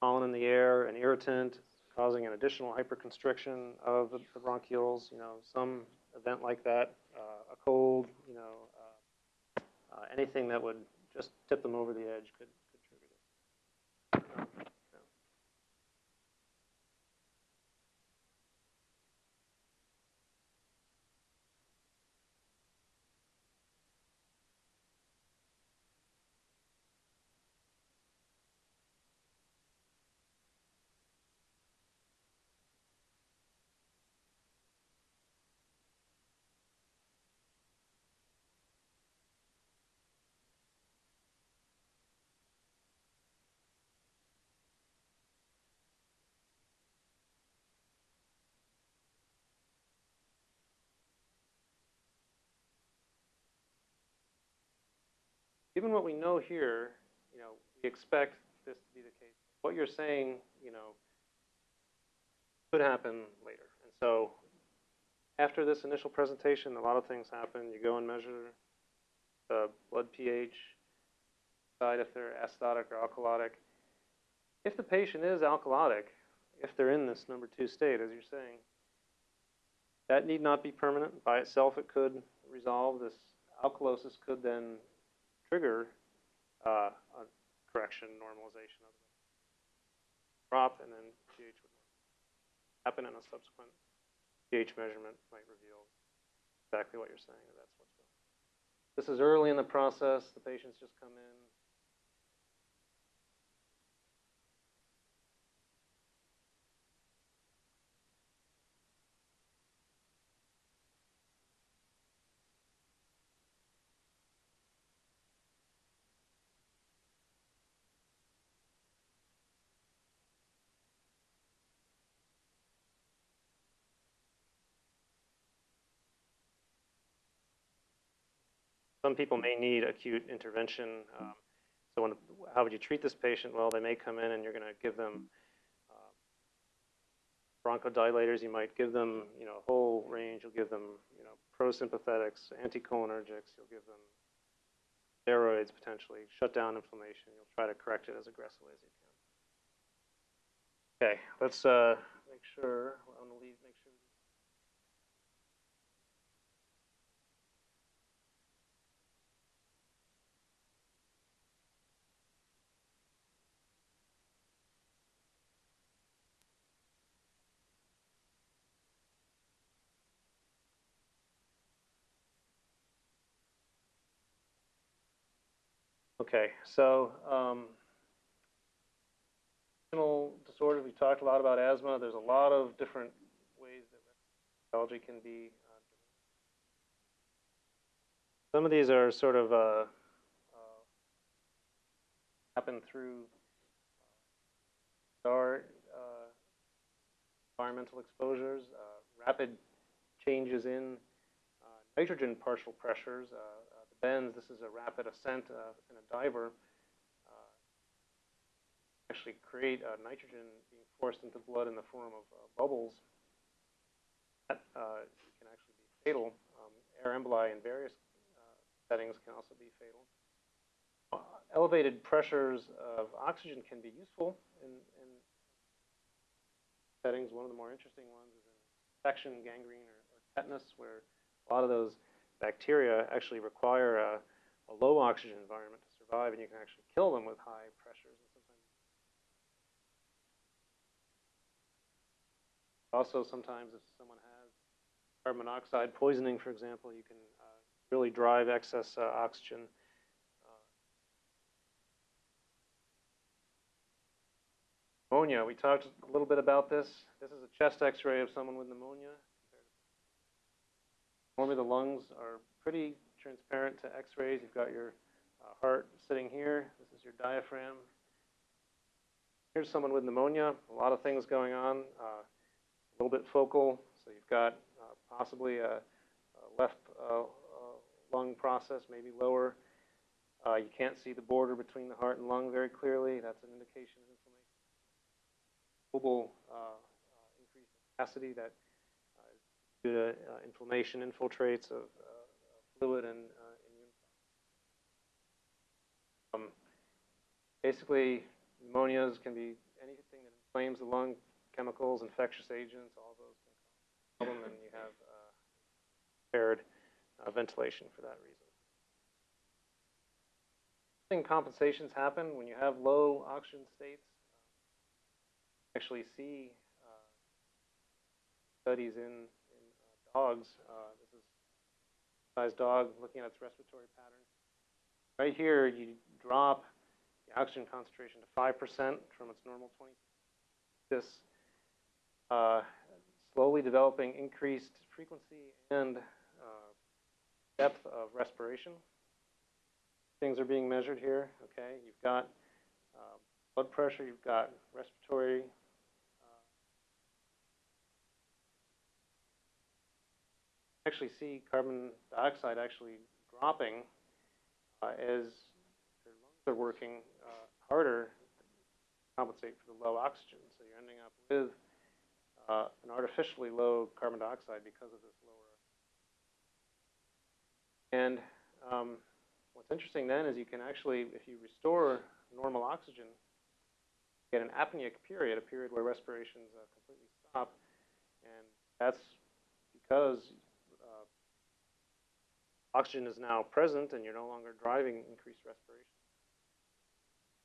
pollen in the air, an irritant, causing an additional hyperconstriction of the, the bronchioles, you know, some event like that, uh, a cold, you know, uh, uh, anything that would just tip them over the edge could, could trigger this. Given what we know here, you know, we expect this to be the case. What you're saying, you know, could happen later. And so after this initial presentation, a lot of things happen. You go and measure the blood pH, decide if they're acidotic or alkalotic. If the patient is alkalotic, if they're in this number two state, as you're saying, that need not be permanent. By itself, it could resolve. This alkalosis could then trigger uh, a correction, normalization of the drop, and then pH would happen, and a subsequent pH measurement might reveal exactly what you're saying. That's what's going. on. This is early in the process. The patients just come in. Some people may need acute intervention. Um, so when, how would you treat this patient? Well, they may come in and you're going to give them uh, bronchodilators. You might give them, you know, a whole range. You'll give them, you know, prosympathetics, anticholinergics. You'll give them steroids potentially, shut down inflammation. You'll try to correct it as aggressively as you can. Okay, let's uh, make sure. I want to leave. Make sure. Okay, so um, disorders, we talked a lot about asthma. There's a lot of different ways that respirology can be. Uh, some of these are sort of uh, uh, happen through uh, our uh, environmental exposures, uh, rapid changes in nitrogen partial pressures. Bends, this is a rapid ascent uh, in a diver uh, actually create uh, nitrogen being forced into blood in the form of uh, bubbles. That uh, can actually be fatal. Um, air emboli in various uh, settings can also be fatal. Uh, elevated pressures of oxygen can be useful in, in settings. One of the more interesting ones is in infection, gangrene, or, or tetanus, where a lot of those bacteria actually require a, a low oxygen environment to survive, and you can actually kill them with high pressures. Also, sometimes if someone has carbon monoxide poisoning, for example, you can uh, really drive excess uh, oxygen. Uh, pneumonia, we talked a little bit about this. This is a chest x-ray of someone with pneumonia. Normally the lungs are pretty transparent to x-rays. You've got your uh, heart sitting here. This is your diaphragm. Here's someone with pneumonia, a lot of things going on. Uh, a little bit focal, so you've got uh, possibly a, a left uh, uh, lung process, maybe lower. Uh, you can't see the border between the heart and lung very clearly. That's an indication of inflammation. Global in capacity that due to uh, inflammation infiltrates of uh, fluid and uh, immune. Um, basically, pneumonias can be anything that inflames the lung chemicals, infectious agents, all those can cause problem, and you have impaired uh, ventilation for that reason. Thing compensations happen when you have low oxygen states. Uh, actually see uh, studies in, uh, this is a size dog looking at its respiratory pattern. Right here, you drop the oxygen concentration to 5% from its normal 20. This uh, slowly developing increased frequency and uh, depth of respiration. Things are being measured here, okay? You've got uh, blood pressure, you've got respiratory. Actually see carbon dioxide actually dropping uh, as their lungs are working uh, harder to compensate for the low oxygen. So you're ending up with uh, an artificially low carbon dioxide because of this lower. And um, what's interesting then is you can actually, if you restore normal oxygen, get an apneic period, a period where respirations uh, completely stop, and that's because oxygen is now present and you're no longer driving increased respiration.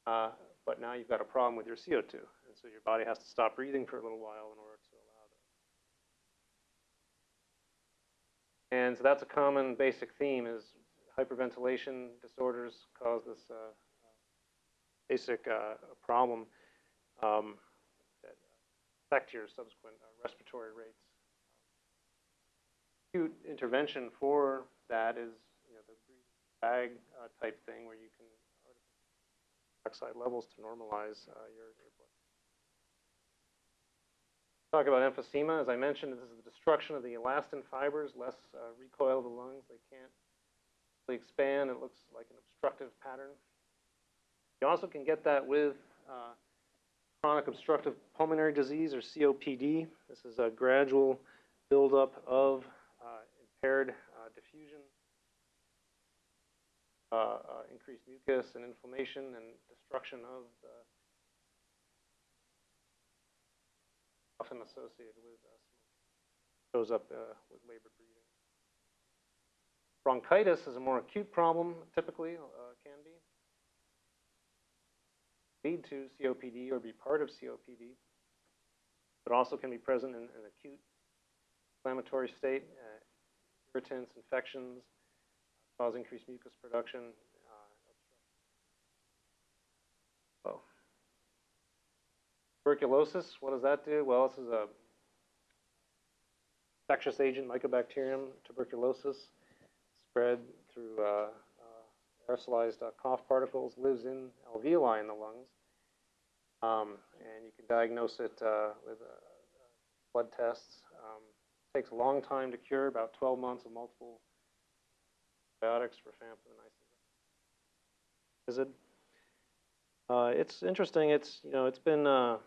Uh, but now you've got a problem with your CO2, and so your body has to stop breathing for a little while in order to allow that. And so that's a common basic theme is hyperventilation disorders cause this uh, basic uh, problem um, that affect your subsequent uh, respiratory rates. Acute intervention for that is you know, the bag uh, type thing where you can oxide levels to normalize uh, your, your blood. Talk about emphysema. As I mentioned, this is the destruction of the elastin fibers, less uh, recoil of the lungs. They can't they expand, it looks like an obstructive pattern. You also can get that with uh, chronic obstructive pulmonary disease, or COPD. This is a gradual buildup of uh, impaired diffusion, uh, uh, increased mucus and inflammation and destruction of the often associated with uh, smoking. Shows up uh, with labored breathing. Bronchitis is a more acute problem, typically, uh, can be. Lead to COPD or be part of COPD, but also can be present in an acute inflammatory state, uh, irritants, infections, cause increased mucus production. Uh, oh. Tuberculosis, what does that do? Well, this is a infectious agent, Mycobacterium tuberculosis, spread through uh, uh, aerosolized uh, cough particles, lives in alveoli in the lungs, um, and you can diagnose it uh, with uh, blood tests. Takes a long time to cure, about 12 months of multiple antibiotics, rifampin, isoniazid. Uh, it's interesting. It's you know it's been uh,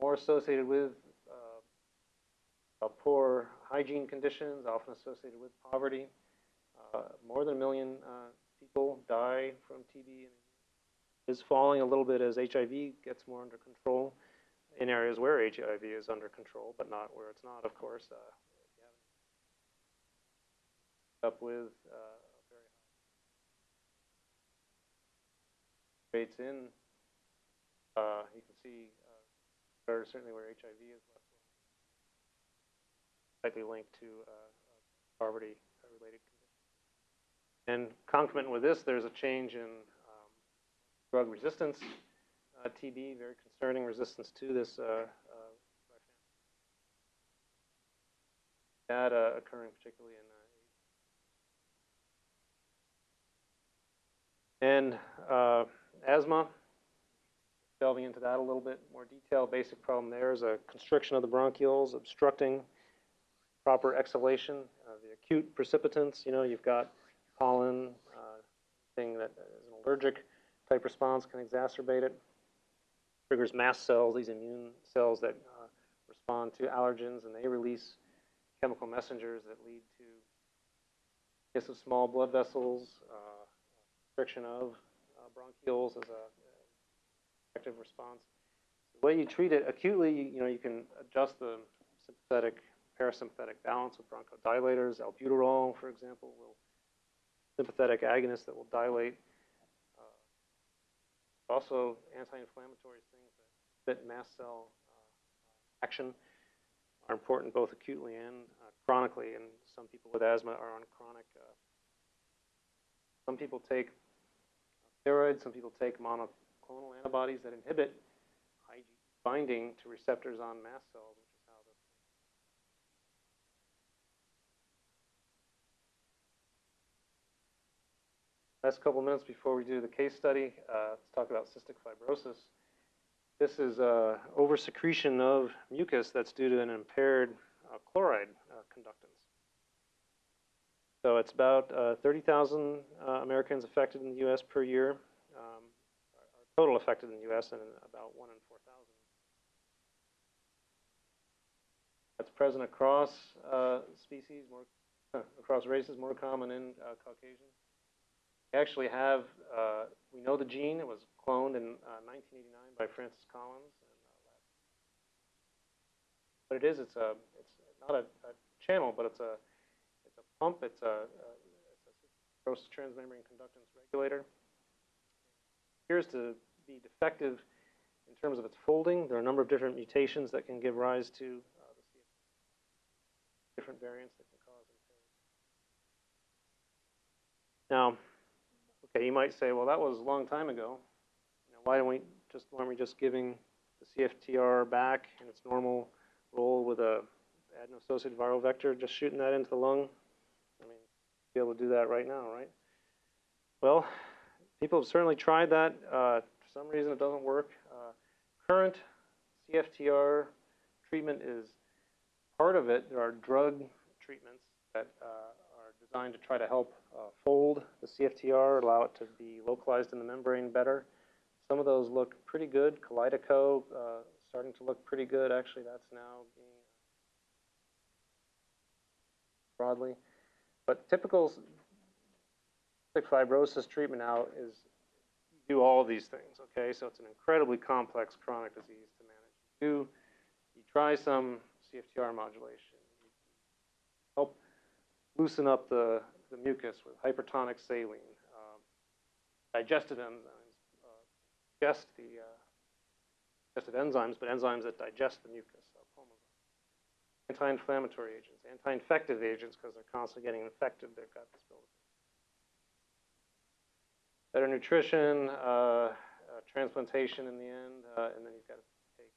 more associated with uh, uh, poor hygiene conditions, often associated with poverty. Uh, more than a million uh, people die from TB. Is falling a little bit as HIV gets more under control in areas where HIV is under control, but not where it's not, of course. Uh, up with uh, high rates in, uh, you can see uh, there certainly where HIV is likely linked to uh, poverty-related conditions. And concomitant with this, there's a change in um, drug resistance, uh, TB, very concerning resistance to this uh, that uh, occurring particularly in uh, and uh, asthma. Delving into that a little bit more detail, basic problem there is a constriction of the bronchioles, obstructing proper exhalation. Uh, the acute precipitants, you know, you've got pollen, uh, thing that is an allergic type response can exacerbate it. Triggers mast cells, these immune cells that uh, respond to allergens, and they release chemical messengers that lead to kiss of small blood vessels, uh, restriction of uh, bronchioles as a effective response. The way you treat it acutely, you, know, you can adjust the sympathetic parasympathetic balance with bronchodilators. Albuterol, for example, will sympathetic agonist that will dilate. Uh, also, anti-inflammatory things that fit mast cell uh, action are important both acutely and uh, chronically. And some people with asthma are on chronic. Uh, some people take steroids. Some people take monoclonal antibodies that inhibit IgG binding to receptors on mast cells. Last couple minutes before we do the case study, uh, let's talk about cystic fibrosis. This is uh, oversecretion of mucus that's due to an impaired uh, chloride uh, conductance. So it's about uh, 30,000 uh, Americans affected in the U.S. per year, um, total affected in the U.S. and about one in 4,000. That's present across uh, species, more across races, more common in uh, Caucasian. We actually have, uh, we know the gene. It was cloned in uh, 1989 by Francis Collins. And, uh, what it is, it's a, it's not a, a channel, but it's a pump. It's a, a, gross transmembrane conductance regulator. Appears to be defective in terms of its folding. There are a number of different mutations that can give rise to uh, different variants that can cause impairment. Now, okay, you might say, well, that was a long time ago. You know, why don't we just why aren't we just giving the CFTR back in its normal role with a adeno-associated viral vector, just shooting that into the lung? Be able to do that right now, right? Well, people have certainly tried that. Uh, for some reason, it doesn't work. Uh, current CFTR treatment is part of it. There are drug treatments that uh, are designed to try to help uh, fold the CFTR, allow it to be localized in the membrane better. Some of those look pretty good. Kalydeco, uh, starting to look pretty good. Actually, that's now being broadly. But typical cystic fibrosis treatment now is do all these things, okay? So it's an incredibly complex chronic disease to manage. You do, you try some CFTR modulation. You help loosen up the, the mucus with hypertonic saline, um, digestive enzymes, uh, digest the uh, digestive enzymes, but enzymes that digest the mucus. Anti-inflammatory agents, anti-infective agents, because they're constantly getting infected, they've got this buildup. Better nutrition, uh, uh, transplantation in the end, uh, and then you've got to take.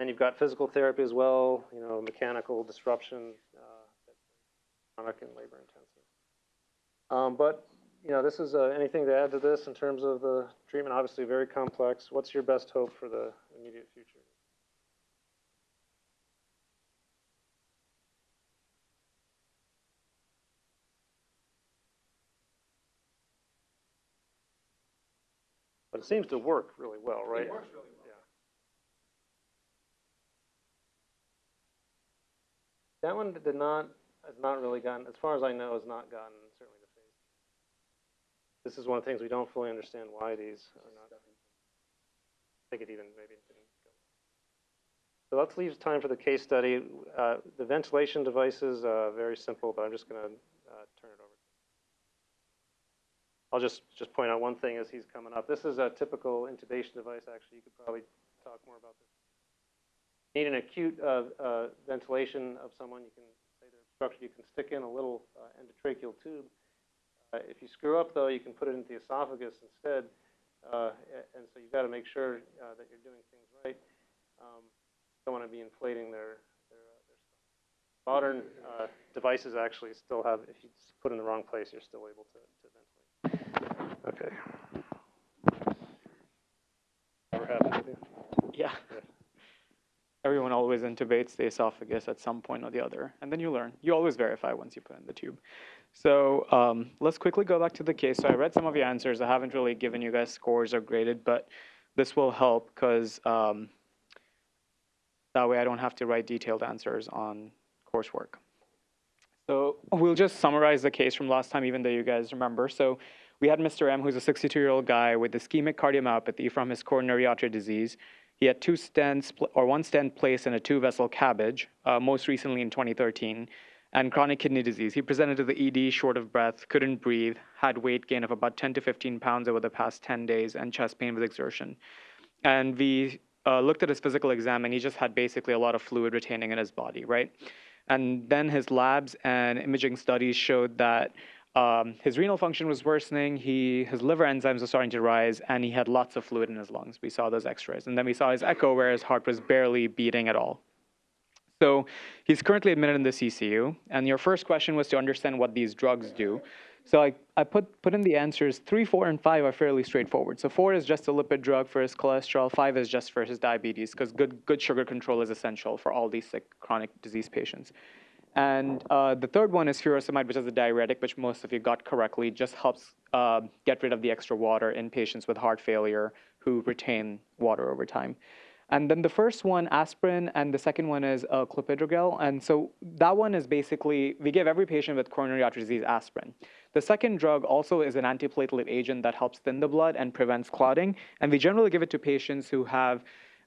And you've got physical therapy as well, you know, mechanical disruption, uh, chronic and labor intensive. Um, but, you know, this is, uh, anything to add to this in terms of the treatment, obviously very complex. What's your best hope for the immediate future? But it seems to work really well, right? It works really well. Yeah. That one did not, has not really gotten, as far as I know, has not gotten certainly to phase. two. This is one of the things we don't fully understand why these are not. I think it even maybe didn't go. So let's leave time for the case study. Uh, the ventilation devices, uh, very simple, but I'm just gonna, uh, turn it over. I'll just, just point out one thing as he's coming up. This is a typical intubation device, actually, you could probably talk more about this. Need an acute, uh, uh, ventilation of someone, you can say they're obstructed, you can stick in a little, uh, endotracheal tube. Uh, if you screw up though, you can put it into the esophagus instead, uh, and so you've gotta make sure, uh, that you're doing things right. Um, don't wanna be inflating their, their, uh, their stomach. Modern, uh, devices actually still have, if you put it in the wrong place, you're still able to, to ventilate. Okay. Happened with you? Yeah. Yeah. Everyone always intubates the esophagus at some point or the other, and then you learn. You always verify once you put in the tube. So um, let's quickly go back to the case. So I read some of your answers. I haven't really given you guys scores or graded, but this will help because um, that way I don't have to write detailed answers on coursework. So we'll just summarize the case from last time, even though you guys remember. So we had Mr. M, who's a 62-year-old guy with ischemic cardiomyopathy from his coronary artery disease. He had two stents, or one stent placed in a two-vessel CABG, uh, most recently in 2013, and chronic kidney disease. He presented to the ED short of breath, couldn't breathe, had weight gain of about 10 to 15 pounds over the past 10 days, and chest pain with exertion. And we uh, looked at his physical exam, and he just had basically a lot of fluid retaining in his body, right? And then his labs and imaging studies showed that um, his renal function was worsening. He, his liver enzymes were starting to rise, and he had lots of fluid in his lungs. We saw those X-rays, and then we saw his echo where his heart was barely beating at all. So he's currently admitted in the CCU, and your first question was to understand what these drugs do. So I, I put, put in the answers. Three, four, and five are fairly straightforward. So four is just a lipid drug for his cholesterol. Five is just for his diabetes, because good, good sugar control is essential for all these sick chronic disease patients. And uh, the third one is furosemide, which is a diuretic, which most of you got correctly, just helps uh, get rid of the extra water in patients with heart failure who retain water over time. And then the first one, aspirin, and the second one is uh, clopidogrel. And so that one is basically, we give every patient with coronary artery disease aspirin. The second drug also is an antiplatelet agent that helps thin the blood and prevents clotting. And we generally give it to patients who have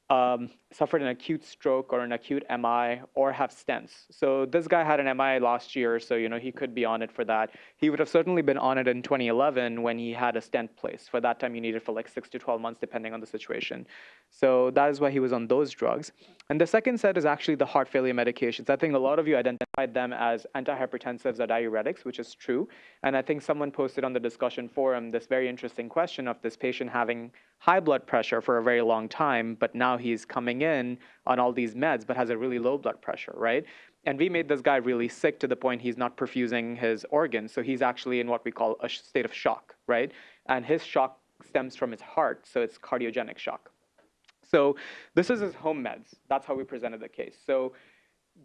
um, suffered an acute stroke or an acute MI or have stents. So this guy had an MI last year, so you know he could be on it for that. He would have certainly been on it in 2011 when he had a stent placed. For that time, you needed for like six to 12 months, depending on the situation. So that is why he was on those drugs. And the second set is actually the heart failure medications. I think a lot of you identified them as antihypertensives or diuretics, which is true. And I think someone posted on the discussion forum this very interesting question of this patient having high blood pressure for a very long time, but now he's coming in on all these meds, but has a really low blood pressure, right? And we made this guy really sick to the point he's not perfusing his organs. So he's actually in what we call a state of shock, right? And his shock stems from his heart, so it's cardiogenic shock. So this is his home meds. That's how we presented the case. So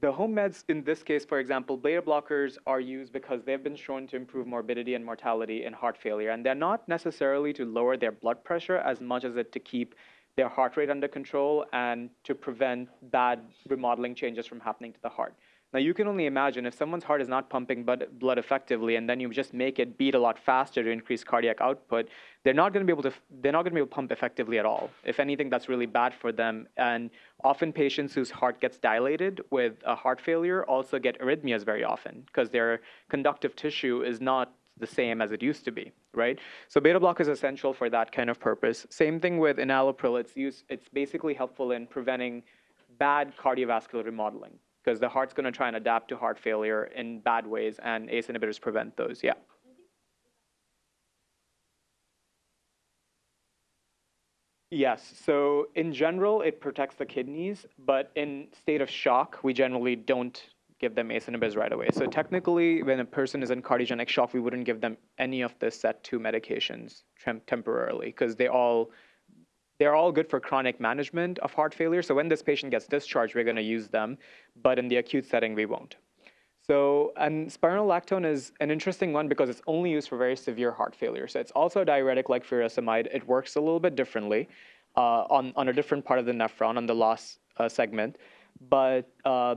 the home meds in this case, for example, beta blockers are used because they've been shown to improve morbidity and mortality in heart failure. And they're not necessarily to lower their blood pressure as much as it to keep their heart rate under control and to prevent bad remodeling changes from happening to the heart. Now you can only imagine if someone's heart is not pumping blood, effectively, and then you just make it beat a lot faster to increase cardiac output, they're not going to be able to they're not going to be able to pump effectively at all. If anything, that's really bad for them. And often patients whose heart gets dilated with a heart failure also get arrhythmias very often because their conductive tissue is not the same as it used to be, right? So beta block is essential for that kind of purpose. Same thing with enalapril. It's. It's basically helpful in preventing bad cardiovascular remodeling because the heart's going to try and adapt to heart failure in bad ways, and ACE inhibitors prevent those. Yeah. Yes. So in general, it protects the kidneys, but in state of shock, we generally don't give them ACE inhibitors right away. So technically, when a person is in cardiogenic shock, we wouldn't give them any of the set two medications temporarily because they all they're all good for chronic management of heart failure. So when this patient gets discharged, we're going to use them, but in the acute setting, we won't. So, and spironolactone is an interesting one because it's only used for very severe heart failure. So it's also a diuretic like furosemide. It works a little bit differently uh, on, on a different part of the nephron, on the loss uh, segment. But uh,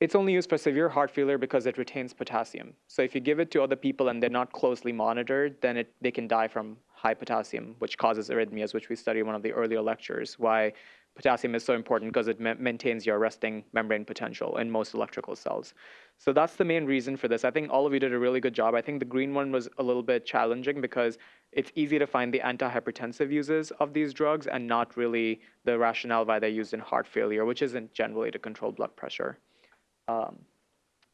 it's only used for severe heart failure because it retains potassium. So if you give it to other people and they're not closely monitored, then it, they can die from high potassium, which causes arrhythmias, which we studied in one of the earlier lectures, why potassium is so important because it ma maintains your resting membrane potential in most electrical cells. So that's the main reason for this. I think all of you did a really good job. I think the green one was a little bit challenging because it's easy to find the antihypertensive uses of these drugs and not really the rationale why they're used in heart failure, which isn't generally to control blood pressure. Um,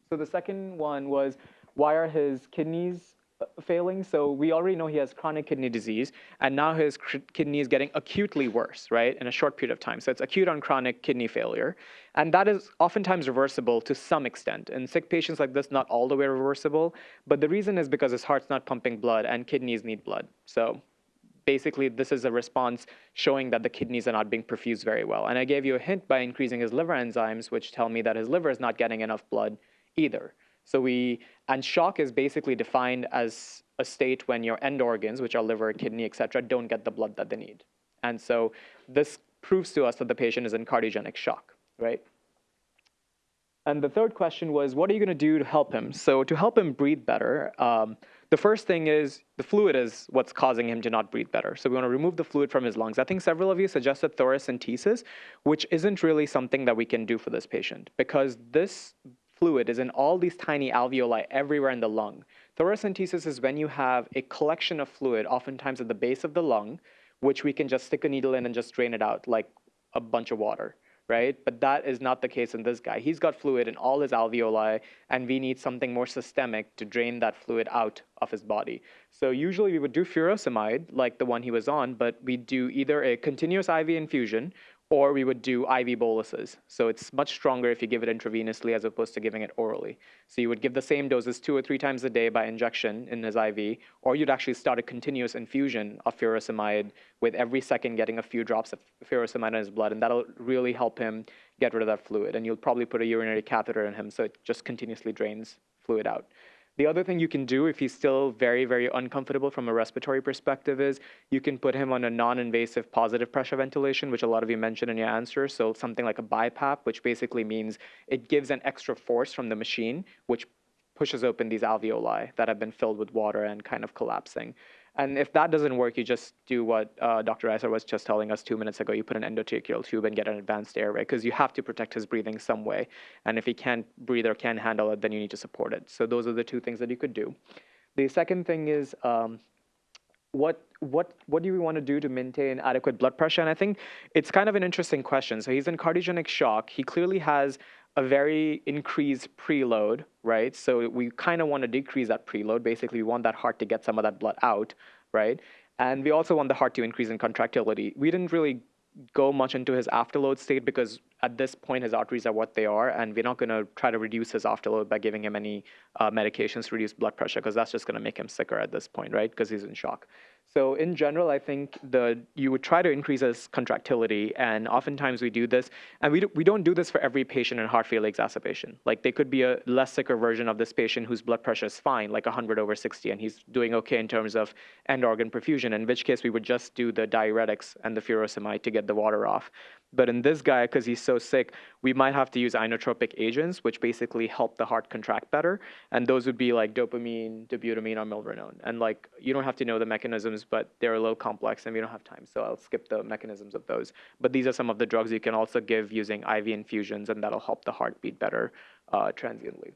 so the second one was why are his kidneys failing. So we already know he has chronic kidney disease, and now his kidney is getting acutely worse, right, in a short period of time. So it's acute on chronic kidney failure. And that is oftentimes reversible to some extent. In sick patients like this, not all the way reversible, but the reason is because his heart's not pumping blood and kidneys need blood. So basically this is a response showing that the kidneys are not being perfused very well. And I gave you a hint by increasing his liver enzymes, which tell me that his liver is not getting enough blood either. So we, and shock is basically defined as a state when your end organs, which are liver, kidney, et cetera, don't get the blood that they need. And so this proves to us that the patient is in cardiogenic shock, right? And the third question was, what are you going to do to help him? So to help him breathe better, um, the first thing is the fluid is what's causing him to not breathe better. So we want to remove the fluid from his lungs. I think several of you suggested thoracentesis, which isn't really something that we can do for this patient because this fluid is in all these tiny alveoli everywhere in the lung. Thoracentesis is when you have a collection of fluid, oftentimes at the base of the lung, which we can just stick a needle in and just drain it out like a bunch of water, right? But that is not the case in this guy. He's got fluid in all his alveoli, and we need something more systemic to drain that fluid out of his body. So usually we would do furosemide, like the one he was on, but we do either a continuous IV infusion or we would do IV boluses. So it's much stronger if you give it intravenously as opposed to giving it orally. So you would give the same doses two or three times a day by injection in his IV, or you'd actually start a continuous infusion of furosemide with every second getting a few drops of furosemide in his blood, and that'll really help him get rid of that fluid. And you'll probably put a urinary catheter in him so it just continuously drains fluid out. The other thing you can do if he's still very, very uncomfortable from a respiratory perspective is you can put him on a non-invasive positive pressure ventilation, which a lot of you mentioned in your answer. So something like a BiPAP, which basically means it gives an extra force from the machine, which pushes open these alveoli that have been filled with water and kind of collapsing. And if that doesn't work, you just do what uh, Dr. Reiser was just telling us two minutes ago. You put an endotracheal tube and get an advanced airway because you have to protect his breathing some way. And if he can't breathe or can't handle it, then you need to support it. So those are the two things that you could do. The second thing is um, what what what do we want to do to maintain adequate blood pressure? And I think it's kind of an interesting question. So he's in cardiogenic shock. He clearly has a very increased preload, right? So we kind of want to decrease that preload. Basically, we want that heart to get some of that blood out, right? And we also want the heart to increase in contractility. We didn't really go much into his afterload state because at this point his arteries are what they are and we're not going to try to reduce his afterload by giving him any uh, medications to reduce blood pressure because that's just going to make him sicker at this point right because he's in shock So in general, I think the you would try to increase his contractility, and oftentimes we do this, and we do, we don't do this for every patient in heart failure exacerbation. Like they could be a less sicker version of this patient whose blood pressure is fine, like 100 over 60, and he's doing okay in terms of end organ perfusion. In which case we would just do the diuretics and the furosemide to get the water off. But in this guy, because he's so sick, we might have to use inotropic agents, which basically help the heart contract better. And those would be like dopamine, dobutamine, or milrinone. And like you don't have to know the mechanisms, but they're a little complex, and we don't have time, so I'll skip the mechanisms of those. But these are some of the drugs you can also give using IV infusions, and that'll help the heart beat better uh, transiently.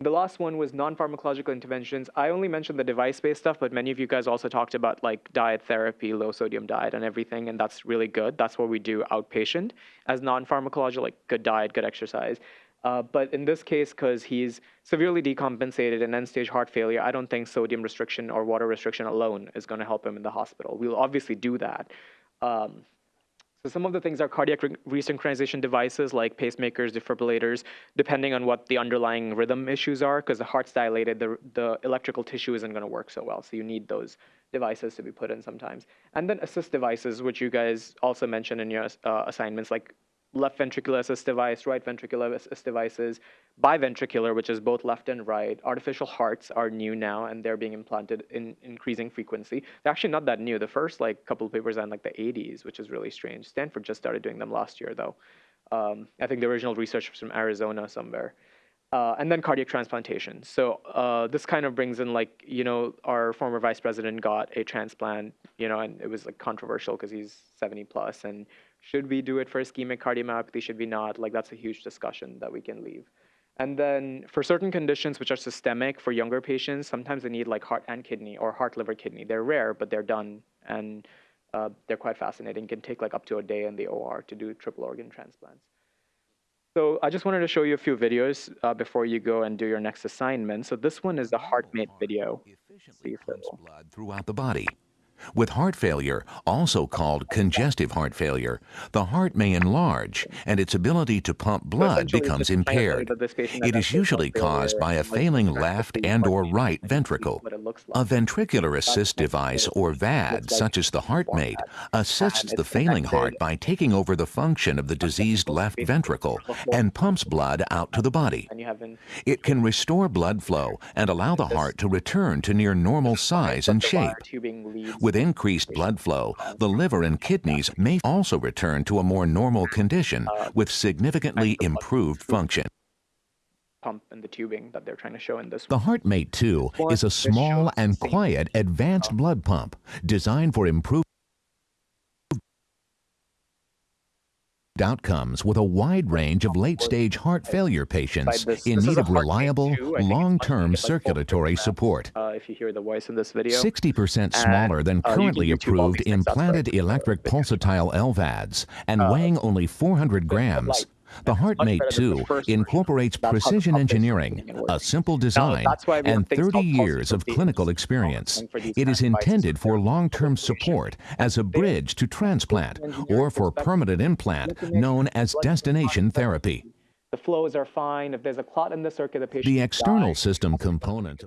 The last one was non-pharmacological interventions. I only mentioned the device-based stuff, but many of you guys also talked about like diet therapy, low sodium diet, and everything, and that's really good. That's what we do outpatient as non-pharmacological, like good diet, good exercise. Uh, but in this case, because he's severely decompensated and end-stage heart failure, I don't think sodium restriction or water restriction alone is going to help him in the hospital. We'll obviously do that. Um, so some of the things are cardiac re- resynchronization devices like pacemakers, defibrillators, depending on what the underlying rhythm issues are, because the heart's dilated, the, the electrical tissue isn't going to work so well. So you need those devices to be put in sometimes. And then assist devices, which you guys also mentioned in your uh, assignments, like left ventricular assist device, right ventricular assist devices, biventricular, which is both left and right. Artificial hearts are new now, and they're being implanted in increasing frequency. They're actually not that new. The first like couple of papers are in like the 80s, which is really strange. Stanford just started doing them last year, though. Um, I think the original research was from Arizona somewhere. Uh, and then cardiac transplantation. So uh, this kind of brings in like you know our former vice president got a transplant, you know, and it was like controversial because he's 70 plus, and should we do it for ischemic cardiomyopathy? Should we not? Like that's a huge discussion that we can leave. And then for certain conditions which are systemic for younger patients, sometimes they need like heart and kidney or heart, liver, kidney. They're rare, but they're done, and uh, they're quite fascinating. Can take like up to a day in the OR to do triple organ transplants. So I just wanted to show you a few videos uh, before you go and do your next assignment. So this one is the HeartMate video. efficiently pumps blood throughout the body. With heart failure, also called congestive heart failure, the heart may enlarge and its ability to pump blood becomes just trying to tell you impaired. that this patient has It is usually caused by a failing left and or right ventricle. what it looks A ventricular assist device or VAD, such as the HeartMate, assists the failing heart by taking over the function of the diseased left ventricle and pumps blood out to the body. And you have an It can restore blood flow and allow the heart to return to near normal size and shape. leads With increased blood flow, the liver and kidneys may also return to a more normal condition with significantly improved function. pump and the tubing that they're trying to show in this The HeartMate 2 is a small and quiet advanced blood pump designed for improved outcomes with a wide range of late-stage heart failure patients this- in this need of reliable, 2. I think it's long-term like circulatory 4%. support. Uh, if you hear the voice in this video, 60% smaller than uh, currently can YouTube all approved these things, that's what I implanted uh, electric pulsatile LVADs and Uh, weighing only 400 grams. The HeartMate better than the 2 incorporates That's how the precision engineering, a simple design, that's why we have and 30 years of clinical experience. It is intended for for long-term support as a bridge to transplant or for permanent implant known as destination therapy. the flows are fine. If there's a clot in the circuit, the patient The external system component